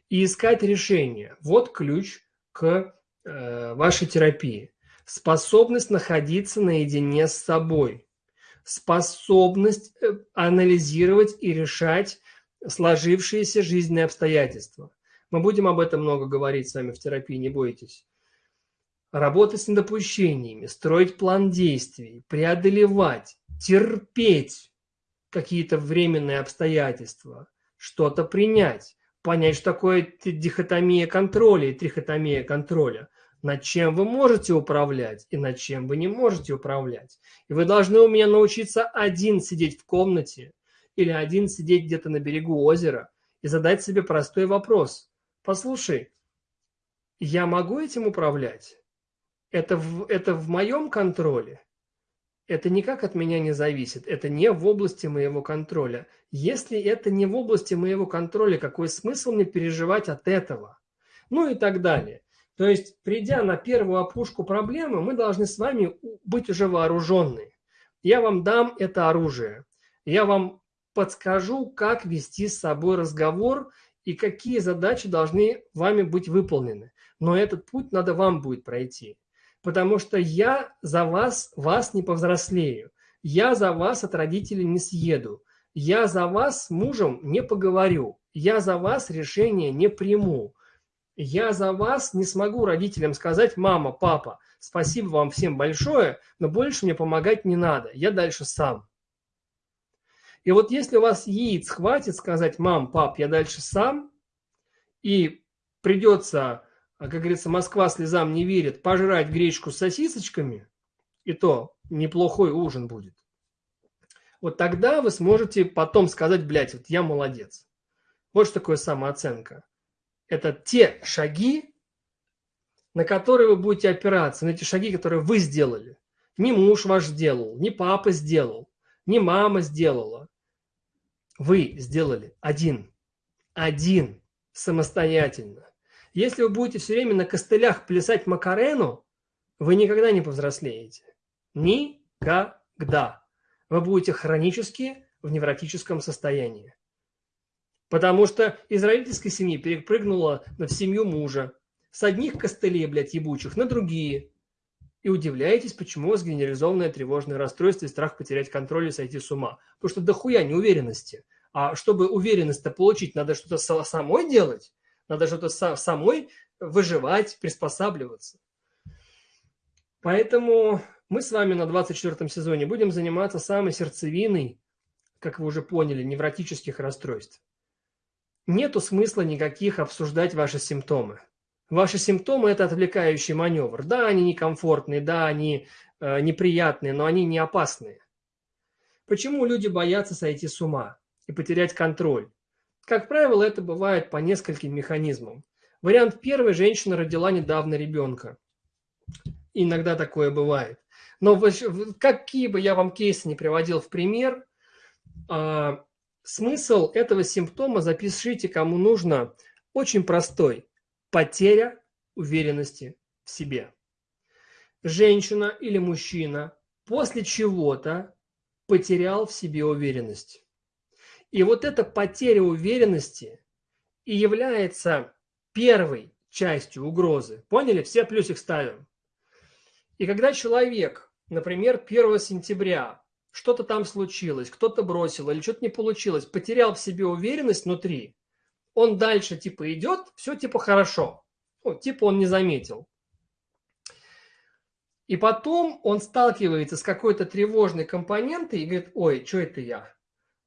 и искать решение. Вот ключ к э, вашей терапии. Способность находиться наедине с собой. Способность э, анализировать и решать сложившиеся жизненные обстоятельства. Мы будем об этом много говорить с вами в терапии, не бойтесь. Работать с недопущениями, строить план действий, преодолевать, терпеть какие-то временные обстоятельства, что-то принять, понять, что такое дихотомия контроля и трихотомия контроля. Над чем вы можете управлять и над чем вы не можете управлять. И вы должны у меня научиться один сидеть в комнате или один сидеть где-то на берегу озера и задать себе простой вопрос. Послушай, я могу этим управлять? Это в, это в моем контроле? Это никак от меня не зависит, это не в области моего контроля. Если это не в области моего контроля, какой смысл мне переживать от этого? Ну и так далее. То есть, придя на первую опушку проблемы, мы должны с вами быть уже вооруженные. Я вам дам это оружие. Я вам подскажу, как вести с собой разговор и какие задачи должны вами быть выполнены. Но этот путь надо вам будет пройти потому что я за вас, вас не повзрослею. Я за вас от родителей не съеду. Я за вас с мужем не поговорю. Я за вас решение не приму. Я за вас не смогу родителям сказать, мама, папа, спасибо вам всем большое, но больше мне помогать не надо, я дальше сам. И вот если у вас яиц хватит сказать, мам, пап, я дальше сам, и придется а, как говорится, Москва слезам не верит, пожрать гречку с сосисочками, и то неплохой ужин будет. Вот тогда вы сможете потом сказать, блядь, вот я молодец. Вот что такое самооценка. Это те шаги, на которые вы будете опираться, на эти шаги, которые вы сделали. Не муж ваш сделал, не папа сделал, не мама сделала. Вы сделали один. Один. Самостоятельно. Если вы будете все время на костылях плясать Макарену, вы никогда не повзрослеете. Никогда. Вы будете хронически в невротическом состоянии. Потому что из родительской семьи перепрыгнула в семью мужа. С одних костылей, блядь, ебучих, на другие. И удивляетесь, почему у вас генерализованное тревожное расстройство и страх потерять контроль и сойти с ума. Потому что дохуя неуверенности. А чтобы уверенность-то получить, надо что-то самой делать. Надо что-то самой выживать, приспосабливаться. Поэтому мы с вами на 24 сезоне будем заниматься самой сердцевиной, как вы уже поняли, невротических расстройств. Нету смысла никаких обсуждать ваши симптомы. Ваши симптомы – это отвлекающий маневр. Да, они некомфортные, да, они э, неприятные, но они не опасные. Почему люди боятся сойти с ума и потерять контроль? Как правило, это бывает по нескольким механизмам. Вариант первый – женщина родила недавно ребенка. Иногда такое бывает. Но какие бы я вам кейсы не приводил в пример, а, смысл этого симптома запишите кому нужно очень простой. Потеря уверенности в себе. Женщина или мужчина после чего-то потерял в себе уверенность. И вот эта потеря уверенности и является первой частью угрозы. Поняли? Все плюсик ставим. И когда человек например, 1 сентября что-то там случилось, кто-то бросил или что-то не получилось, потерял в себе уверенность внутри, он дальше типа идет, все типа хорошо. Ну, типа он не заметил. И потом он сталкивается с какой-то тревожной компонентой и говорит, ой, что это я?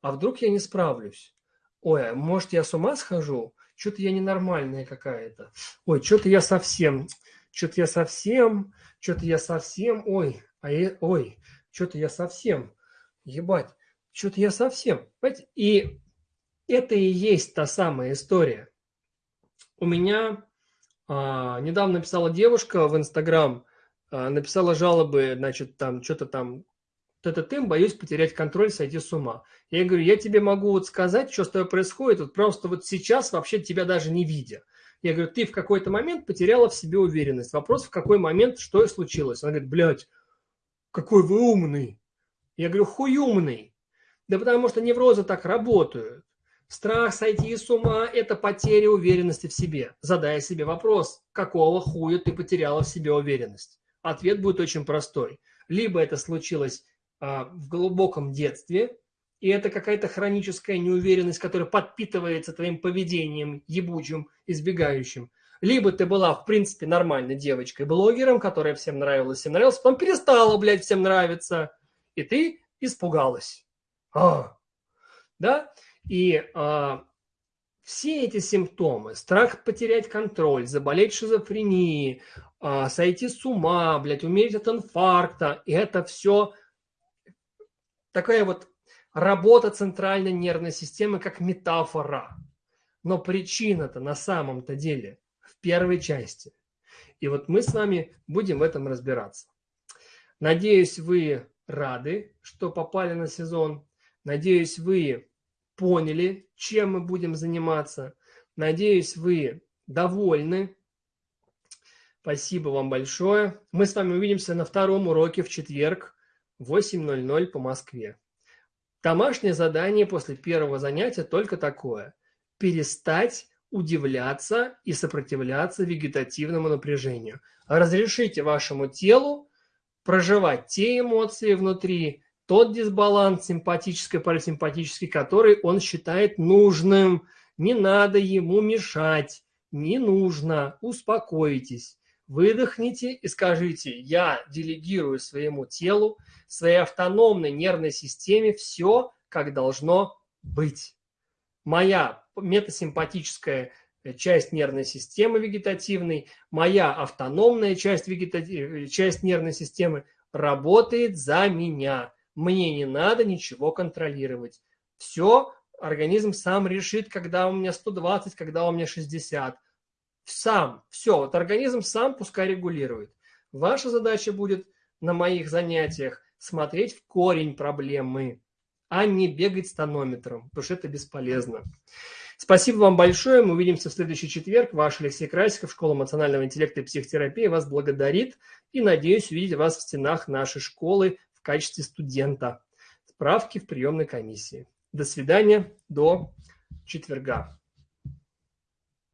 А вдруг я не справлюсь? Ой, а может я с ума схожу? Что-то я ненормальная какая-то. Ой, что-то я совсем, что-то я совсем, что-то я совсем, ой, а я, ой, что-то я совсем, ебать, что-то я совсем. Понимаете? И это и есть та самая история. У меня а, недавно написала девушка в Инстаграм, а, написала жалобы, значит, там, что-то там, ты, боюсь потерять контроль, сойти с ума. Я говорю, я тебе могу вот сказать, что с тобой происходит, вот просто вот сейчас вообще тебя даже не видя. Я говорю, ты в какой-то момент потеряла в себе уверенность. Вопрос, в какой момент, что и случилось. Она говорит, блядь, какой вы умный. Я говорю, хуй умный. Да потому что неврозы так работают. Страх сойти с ума – это потеря уверенности в себе. Задая себе вопрос, какого хуя ты потеряла в себе уверенность? Ответ будет очень простой. Либо это случилось в глубоком детстве, и это какая-то хроническая неуверенность, которая подпитывается твоим поведением ебучим, избегающим. Либо ты была, в принципе, нормальной девочкой-блогером, которая всем нравилась, всем нравилась, потом перестала, блядь, всем нравиться, и ты испугалась. А, да? И а, все эти симптомы, страх потерять контроль, заболеть шизофренией, а, сойти с ума, блядь, умереть от инфаркта, и это все такая вот работа центральной нервной системы как метафора. Но причина-то на самом-то деле в первой части. И вот мы с вами будем в этом разбираться. Надеюсь, вы рады, что попали на сезон. Надеюсь, вы поняли, чем мы будем заниматься. Надеюсь, вы довольны. Спасибо вам большое. Мы с вами увидимся на втором уроке в четверг 8.00 по Москве. Домашнее задание после первого занятия только такое. Перестать удивляться и сопротивляться вегетативному напряжению. Разрешите вашему телу проживать те эмоции внутри, тот дисбаланс симпатический, парасимпатический, который он считает нужным. Не надо ему мешать, не нужно, успокойтесь. Выдохните и скажите, я делегирую своему телу, своей автономной нервной системе все, как должно быть. Моя метасимпатическая часть нервной системы вегетативной, моя автономная часть, вегетатив... часть нервной системы работает за меня. Мне не надо ничего контролировать. Все организм сам решит, когда у меня 120, когда у меня 60. Сам, все, вот организм сам пускай регулирует. Ваша задача будет на моих занятиях смотреть в корень проблемы, а не бегать с тонометром, потому что это бесполезно. Спасибо вам большое. Мы увидимся в следующий четверг. Ваш Алексей Красиков, Школа эмоционального интеллекта и психотерапии вас благодарит и надеюсь увидеть вас в стенах нашей школы качестве студента. Справки в приемной комиссии. До свидания, до четверга.